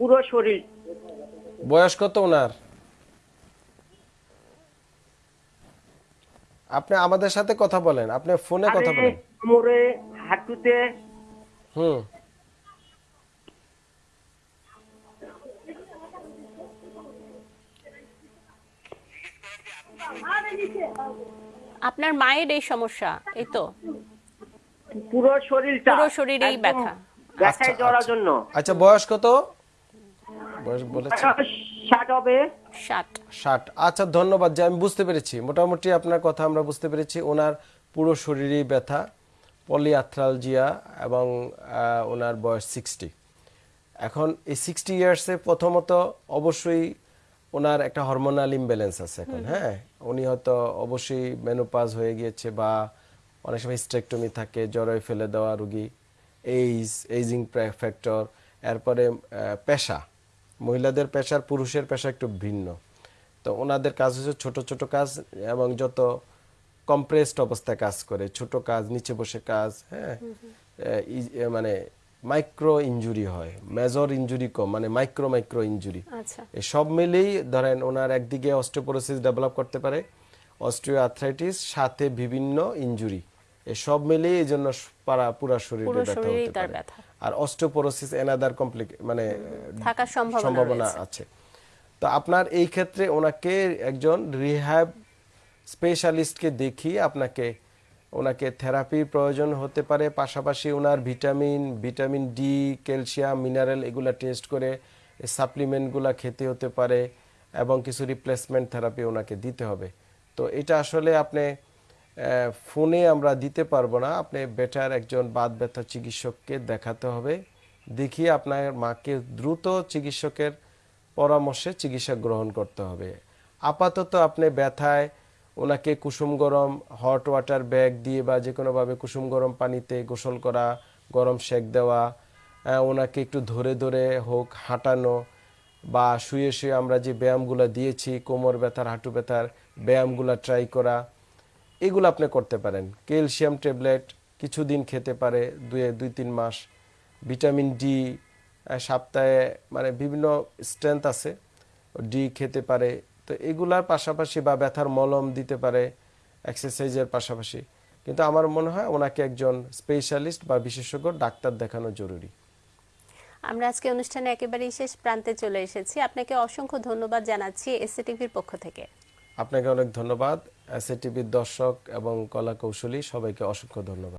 পুরো শরীর। বয়স কত ওনার? আপনি আমাদের সাথে কথা বলেন। আপনি ফোনে কথা বলেন। কোমরে হাঁটুতে হুম। আপনার মায়ের এই সমস্যা এই তো? পুরো শরীরটা। পুরো শরীরেই ব্যথা। ব্যথায় আচ্ছা, জড়ার আচ্ছা। জন্য। আচ্ছা বয়স কত? বয়স বলেছে। ষাট হবে। ষাট। ষাট। আচ্ছা ধন্যবাদ যে আমি বুঝতে পেরেছি। মোটামুটি আপনার কথা আমরা বুঝতে পেরেছি। ওনার পুরো শরীরেই ব্যথা পলিআথ্রালজিয়া এবং আহ, ওনার বয়স সিক্সটি। এখন এই সিক্সটি ইয়ার্সে প্রথমত অবশ্যই ওনার একটা হরমোনাল ইমব্যালেন্স আছে এখন হ্যাঁ? উনি হয়তো অবশ্যই মেনোপাজ হয়ে গিয়েছে বা অনেক সময় স্ট্রেকটমি থাকে জ্বরে ফেলে দেওয়া রুগী এইজ এইজিং ফ্যাক্টর এরপরে পেশা। মহিলাদের পেশার পুরুষের পেশা একটু ভিন্ন। তো ওনাদের কাজ হচ্ছে ছোট ছোট কাজ এবং যত কম্প্রেসড অবস্থায় কাজ করে ছোট কাজ নিচে বসে কাজ হ্যাঁ? মানে মাইক্রো ইনজুরি হয় মেজর ইনজুরি কম মানে মাইক্রো মাইক্রো আচ্ছা। এই সব মিলেই ধরেন ওনার একদিকে অস্টিওপোরোসিস ডেভেলপ করতে পারে অস্টিও আর্থ্রাইটিস সাথে বিভিন্ন ইনজুরি এই সব মিলেই এই জন্য পারা পুরো শরীরে ব্যথা হতে পারে। আর অস্টিওপোরোসিস এনাদার কমপ্লিক মানে থাকার সম্ভাবনা সম্ভাবনা আছে। তো আপনার এই ক্ষেত্রে ওনাকে একজন রিহ্যাব স্পেশালিস্টকে দেখিয়ে আপনাকে ওনাকে থেরাপির প্রয়োজন হতে পারে, পাশাপাশি ওনার vitamin vitamin D, calcium, mineral এগুলা টেস্ট করে সাপ্লিমেন্টগুলা খেতে হতে পারে এবং কিছু রিপ্লেসমেন্ট থেরাপি ওনাকে দিতে হবে। তো এটা আসলে আপনি ফোনে আমরা দিতে পারব না। আপনি বেটার একজন বাত ব্যথা চিকিৎসককে দেখাতে হবে। দেখিয়ে আপনার মাকে দ্রুত চিকিৎসকের পরামর্শে চিকিৎসা গ্রহণ করতে হবে। আপাতত আপনি ব্যথায় ওনাকে কুসুম গরম হট ওয়াটার ব্যাগ দিয়ে বা যে কোনোভাবে কুসুম গরম পানিতে গোসল করা, গরম সেক দেওয়া ওনাকে একটু ধরে ধরে হোক হাঁটানো বা শুয়ে শুয়ে আমরা যে ব্যায়ামগুলো দিয়েছি, কোমর ব্যথার, হাঁটু ব্যথার, ব্যায়ামগুলো ট্রাই করা, এগুলো আপনি করতে পারেন। ক্যালসিয়াম ট্যাবলেট কিছুদিন খেতে পারে দুই দুই, তিন মাস। ভিটামিন ডি সপ্তাহে মানে বিভিন্ন স্ট্রেংথ আছে ডি খেতে পারে তো এগুলার পাশাপাশি বা ব্যথার মলম দিতে পারে এক্সারসাইজের পাশাপাশি। কিন্তু আমার মনে হয় ওনাকে একজন স্পেশালিস্ট বা বিশেষজ্ঞ ডাক্তার দেখানো জরুরি। আমরা আজকে অনুষ্ঠানে একেবারেই শেষ প্রান্তে চলে এসেছি। আপনাকে অসংখ্য ধন্যবাদ জানাচ্ছি এসএটিভির পক্ষ থেকে। আপনাকে অনেক ধন্যবাদ। এস টিভির দর্শক এবং কলা কৌশলী সবাইকে অসংখ্য ধন্যবাদ।